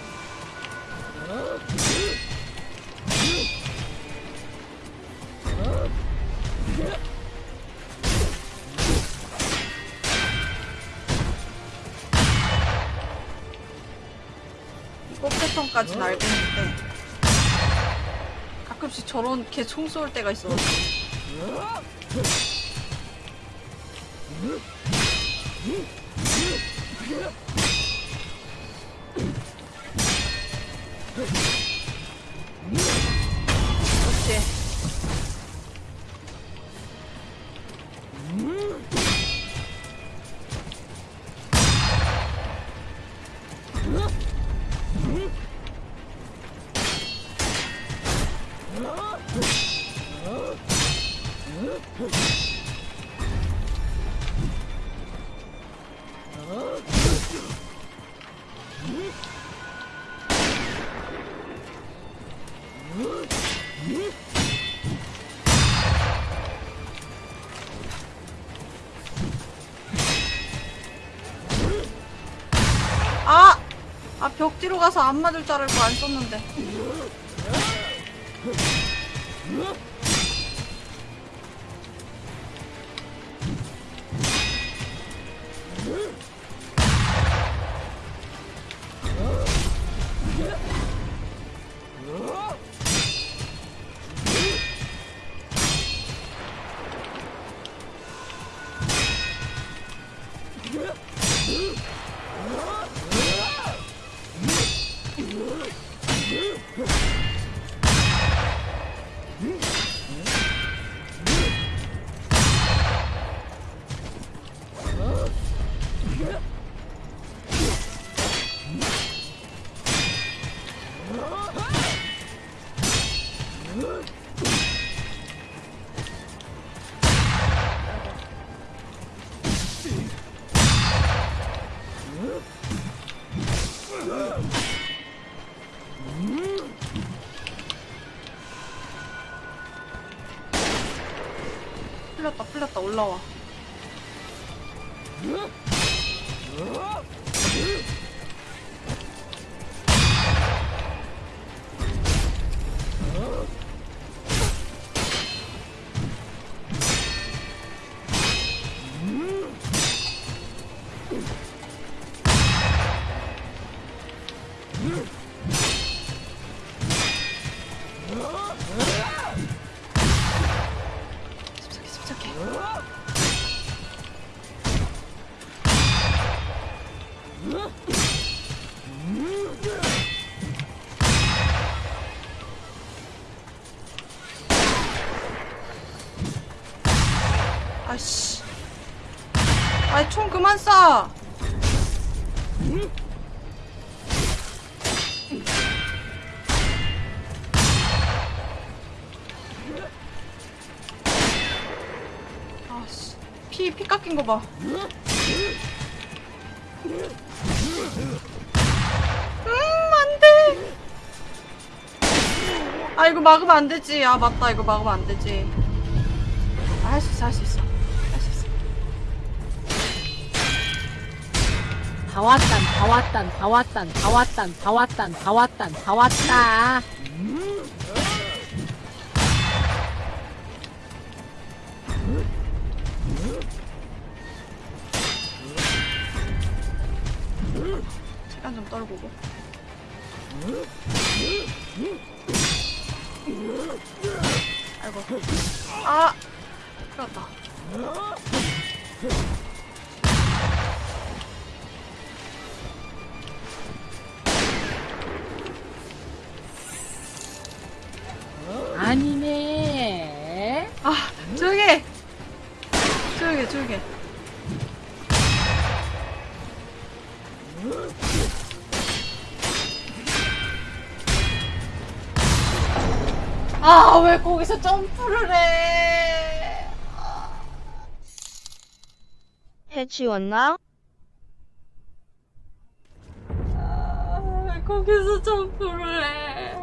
패턴까지는 알고 있는데 가끔씩 저런 개총 쏠 때가 있어 그 가서 안 맞을 줄 알고 안 썼는데. 아씨. 아이 총 그만 쏴. 아씨 피, 피 깎인 거봐. 음 안돼. 아 이거 막으면 안 되지. 아 맞다. 이거 막으면 안 되지. 아, 할 수 있어 할 수 있어 다 왔단, 다 왔단, 다 왔단, 다 왔단, 다 왔단, 다 왔단, 다 왔다. 시간 좀 떨구고 치웠나? 아, 왜 거기서 점프를 해?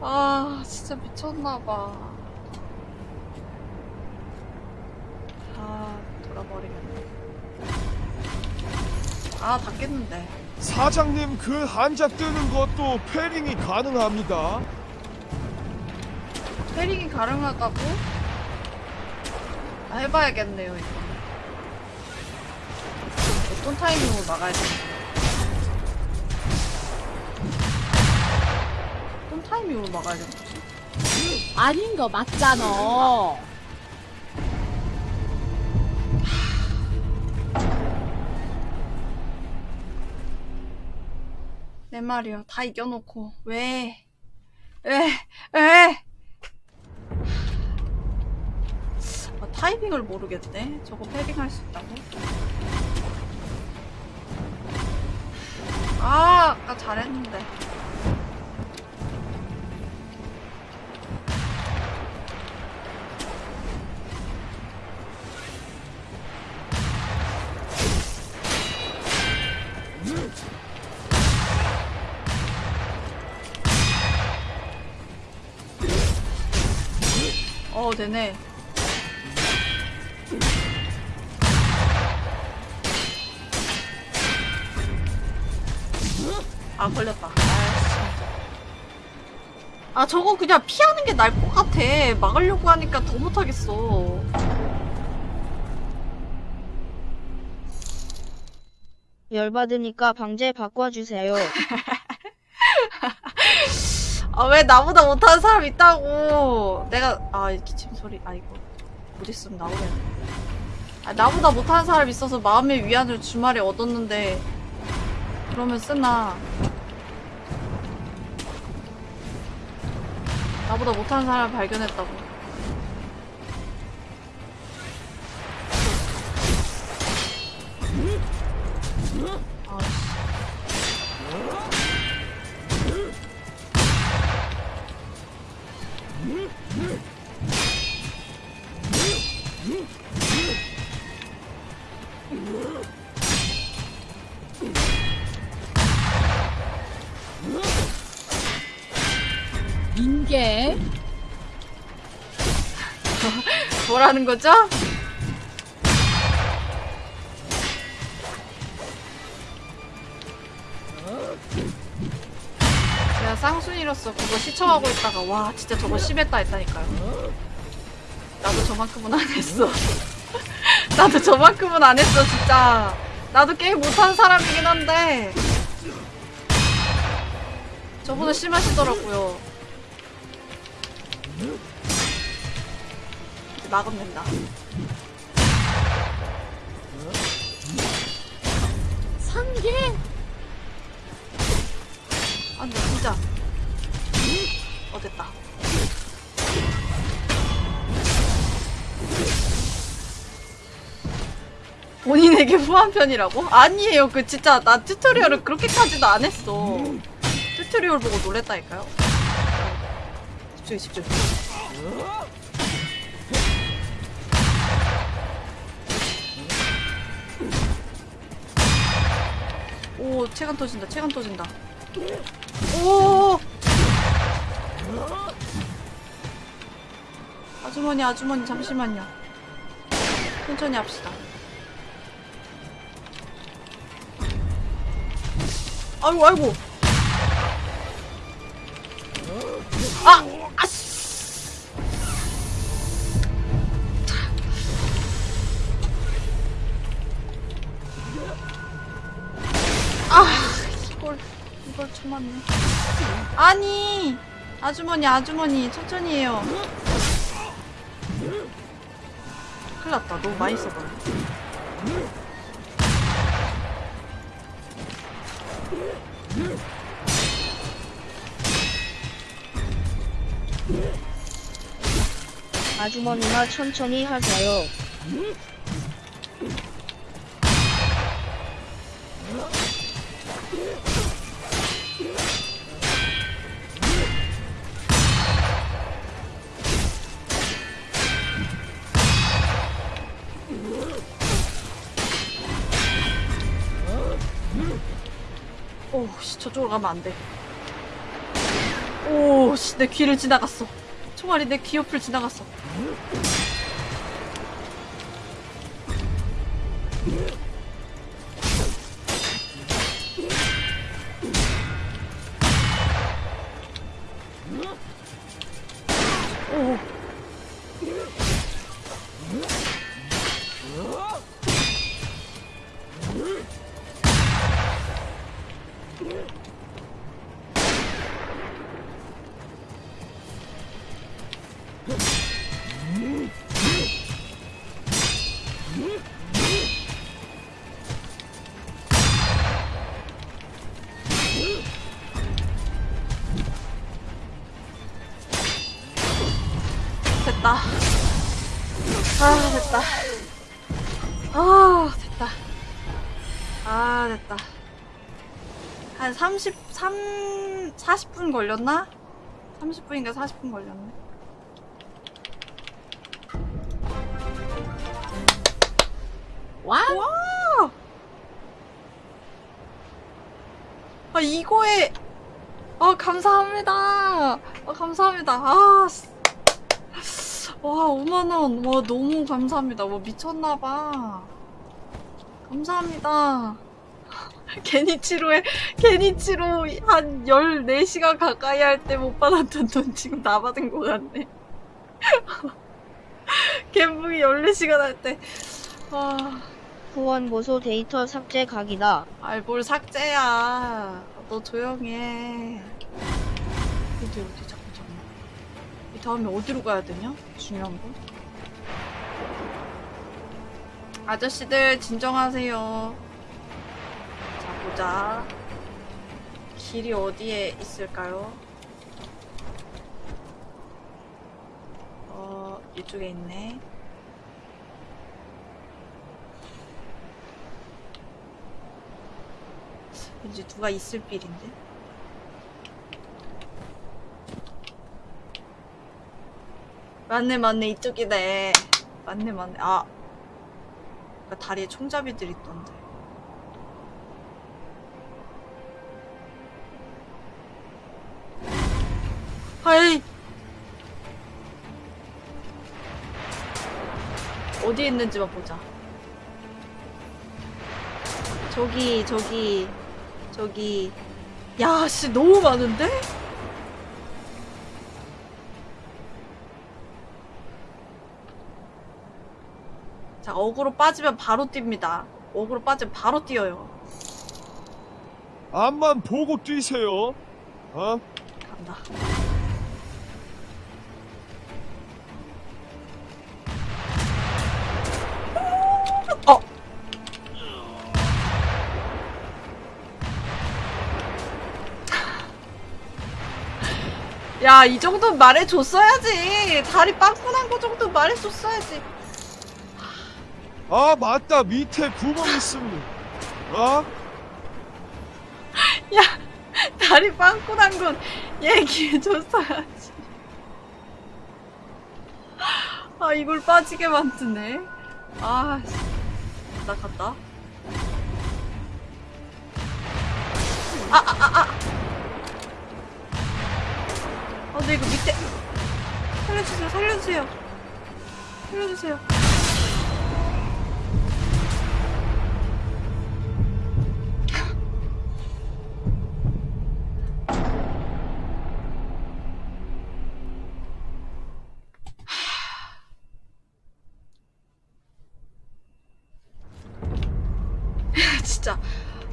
아, 진짜 미쳤나봐. 아, 돌아버리겠네. 아, 다 깼는데. 사장님 그 한자 뜨는 것도 패링이 가능합니다. 패링이 가능하다고? 아, 해봐야겠네요, 이거. 어떤 타이밍으로 막아야 되나? 어떤 타이밍으로 막아야 되나? 아닌 거 맞잖아. 내 말이요. 다 이겨놓고. 왜? 왜? 왜? 타이밍을 모르겠네. 저거 패딩할 수 있다고? 아, 아까 잘했는데. 어, 되네. 아, 걸렸다. 아, 저거 그냥 피하는 게 나을 것 같아. 막으려고 하니까 더 못하겠어. 열받으니까 방제 바꿔주세요. 아, 왜 나보다 못하는 사람 있다고. 내가, 아, 이 기침 소리, 아, 이거. 못 있으면 나오겠네. 아, 나보다 못하는 사람 있어서 마음의 위안을 주말에 얻었는데, 그러면 쓰나. 나보다 못하는 사람 발견했다고. 아, 씨. 뭐라는 거죠? 제가 쌍순이로서 그거 시청하고 있다가 와 진짜 저거 심했다 했다니까요. 나도 저만큼은 안 했어. 나도 저만큼은 안 했어 진짜. 나도 게임 못하는 사람이긴 한데 저보다 심하시더라고요. 이제 막으면 된다. 상계? 아 근데 진짜. 어 됐다. 본인에게 후한 편이라고? 아니에요. 그 진짜 나 tutorial을 그렇게까지도 안 했어. tutorial 보고 놀랬다니까요. 집중해 집중 오 체감 터진다 체감 터진다. 오! 아주머니 아주머니 잠시만요. 천천히 합시다. 아이고 아이고. 아! 아주머니 아주머니 천천히 해요. 큰일 났다. 너무 많이 써버려 아주머니나 천천히 하세요. 저쪽으로 가면 안 돼. 오 씨 내 귀를 지나갔어. 총알이 내 귀 옆을 지나갔어 걸렸나? 30분인가 40분 걸렸네. 와? 와! 아, 이거에, 아, 감사합니다. 아, 감사합니다. 아, 씨. 와, 5만원. 와, 너무 감사합니다. 와, 미쳤나봐. 감사합니다. 게니치로에, 게니치로 한 14시간 가까이 할 때 못 받았던 돈 지금 다 받은 것 같네. 갬붕이 14시간 할 때. 와. 후원 보소 데이터 삭제 각이다. 아이 뭘 삭제야 너 조용해 어디 어디 잠깐 잠깐 이 다음에 어디로 가야 되냐? 중요한 거 아저씨들 진정하세요 자 보자. 길이 어디에 있을까요? 어 이쪽에 있네. 왠지 누가 있을 빌인데? 맞네 맞네 이쪽이네. 맞네 맞네. 아 그러니까 다리에 총잡이들 있던데 어디에 있는지만 보자. 저기, 저기, 저기. 야, 씨, 너무 많은데? 자, 어그로 빠지면 바로 뜁니다. 어그로 빠지면 바로 뛰어요. 앞만 보고 뛰세요. 어? 간다. 야, 이 정도는 말해줬어야지. 다리 빵꾸 난 거 정도 말해줬어야지. 아 맞다 밑에 구멍 있습니다. 어? 야, 다리 빵꾸 난 건 얘기해줬어야지. 아, 이걸 빠지게 만드네. 아, 씨. 나 갔다. 살려주세요, 살려주세요. 진짜.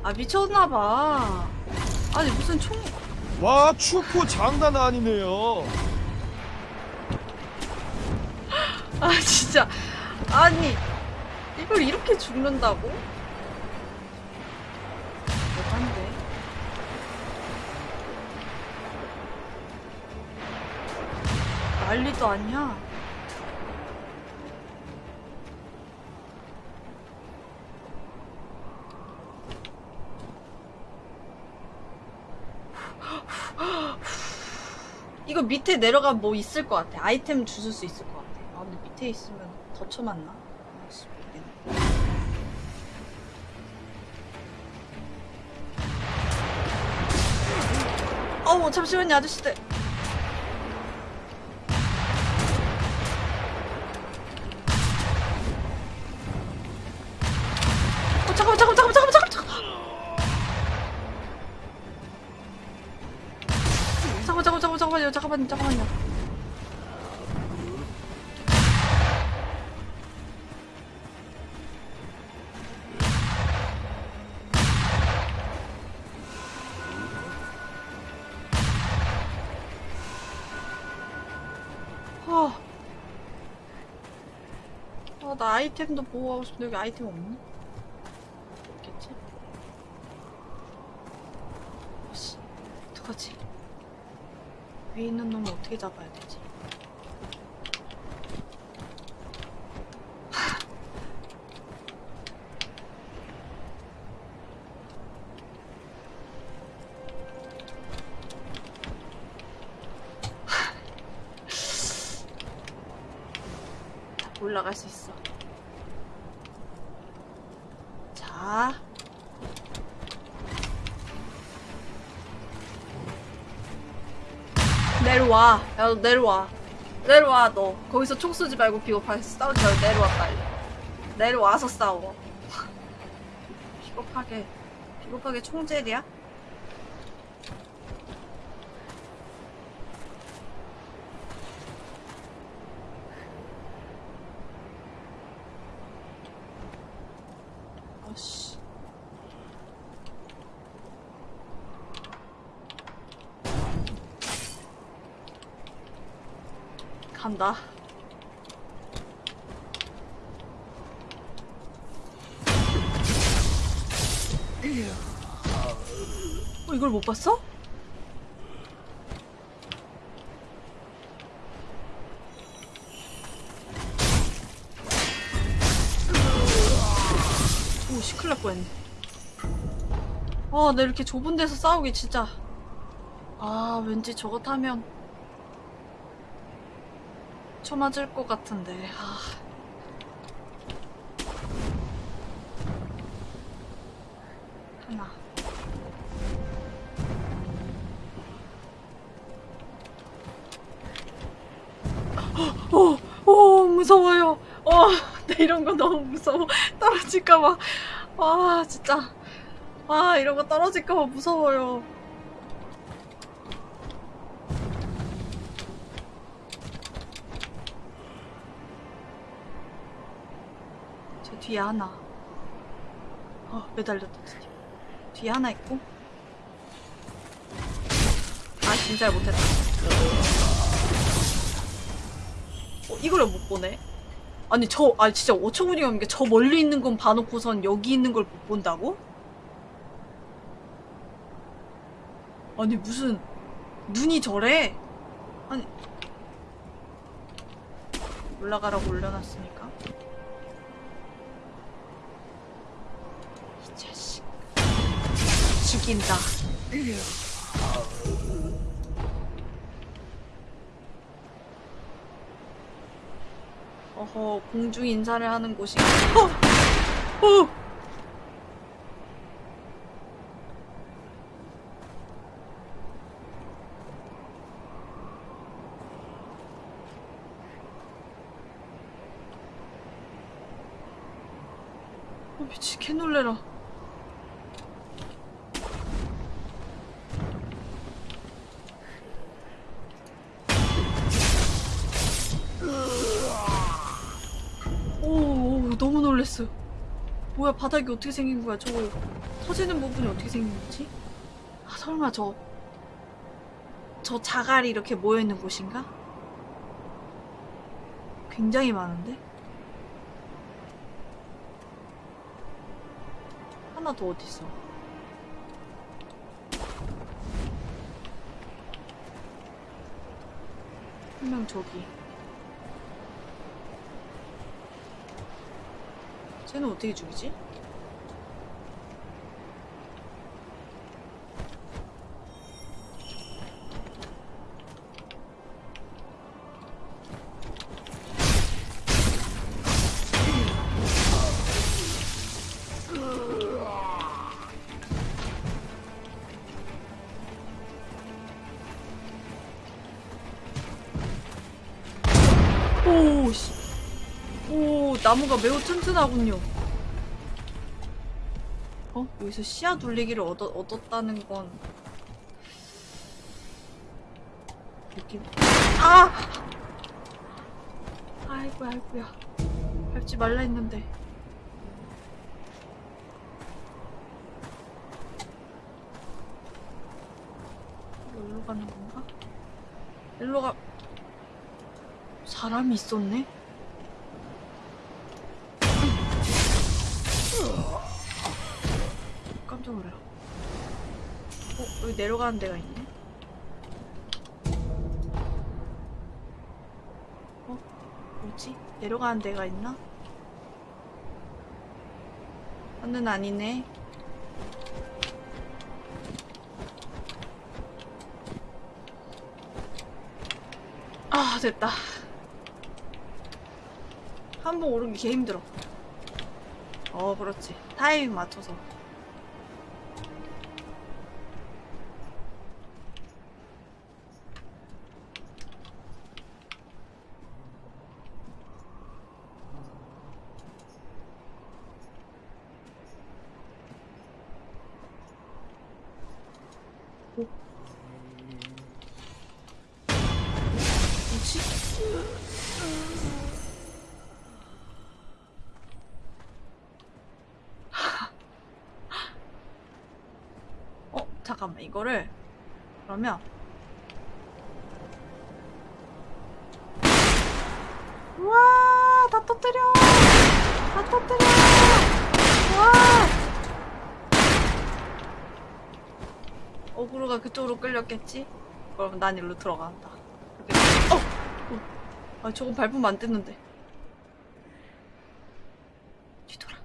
아, 미쳤나봐. 아니, 무슨 총. 와 축구 장난 아니네요. 아, 진짜. 아니, 이걸 이렇게 죽는다고? 대단데. 난리도 아니야. 이거 밑에 내려가면 뭐 있을 것 같아. 아이템 주술 수 있을 것 같아. 밑에 있으면 더 쳐맞나? 어우, 잠시만요, 아저씨들. 나 아이템도 보호하고 싶은데 여기 아이템 없니? 없겠지? 씨, 어떡하지? 위에 있는 놈을 어떻게 잡아야 되 내려와. 내려와. 너. 거기서 총 쏘지 말고 비겁하게 말고 내려와, 빨리. 내려와서 싸워. 비겁하게. 비겁하게 총질이야? 아씨. 간다. 어, 이걸 못 봤어? 오, 시클 날 뻔했네. 아, 나 이렇게 좁은 데서 싸우기 진짜. 아, 왠지 저거 타면. 쳐맞을 것 같은데. 아. 하나. 어, 어, 무서워요. 어, 나 이런 거 너무 무서워. 떨어질까 봐. 와, 진짜. 와, 이런 거 떨어질까 봐 무서워요. 저 뒤에 하나. 어, 매달렸다, 드디어. 뒤에 하나 있고. 아, 진짜 못했다. 어, 왜못 보네? 아니, 저, 아니, 진짜 어처구니가 없는 게 저 멀리 있는 건 봐놓고선 여기 있는 걸 못 본다고? 아니, 무슨, 눈이 저래? 아니, 올라가라고 올려놨으니까. 죽인다. 어허, 공중 인사를 하는 곳이. 어! 어! 어, 미치, 개 놀래라. 오, 오, 너무 놀랬어요. 뭐야, 바닥이 어떻게 생긴 거야? 저거 터지는 부분이 어떻게 생긴 거지? 아, 설마 저, 저 자갈이 이렇게 모여있는 곳인가? 굉장히 많은데? 하나 더 어딨어? 한명 저기. 쟤는 어떻게 죽이지? 나무가 매우 튼튼하군요. 어? 여기서 씨앗 돌리기를 얻어, 얻었다는 건. 느낌. 아! 아이고야, 아이고야. 밟지 말라 했는데. 일로 가는 건가? 일로 가. 사람이 있었네? 내려가는 데가 있네? 어? 뭐지? 내려가는 데가 있나? 하는 아니네. 아, 됐다. 한 번 오르기 개 힘들어. 어, 그렇지. 타이밍 맞춰서. 이거를, 그러면, 우와, 다 터뜨려! 다 터뜨려! 와! 어그로가 그쪽으로 끌렸겠지? 그럼 난 일로 들어간다. 어! 어! 아, 저거 밟으면 안 됐는데. 뒤돌아.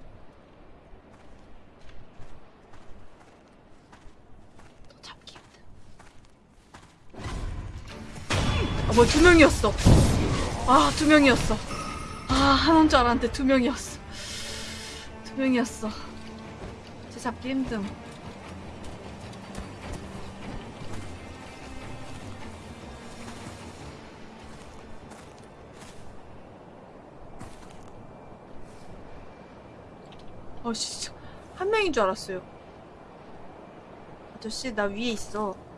너 잡기 힘든. 아, 뭐야, 두 명이었어. 아, 두 명이었어. 아, 하나인 줄 알았는데 두 명이었어. 두 명이었어. 쟤 잡기 힘듦. 아 진짜 한 명인 줄 알았어요. 아저씨 나 위에 있어.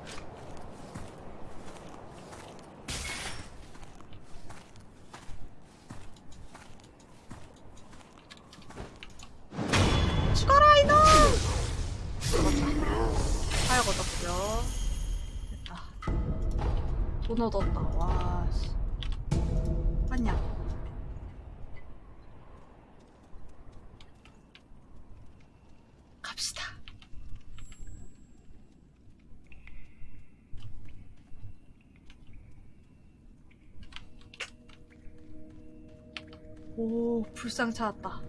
불상 찾았다.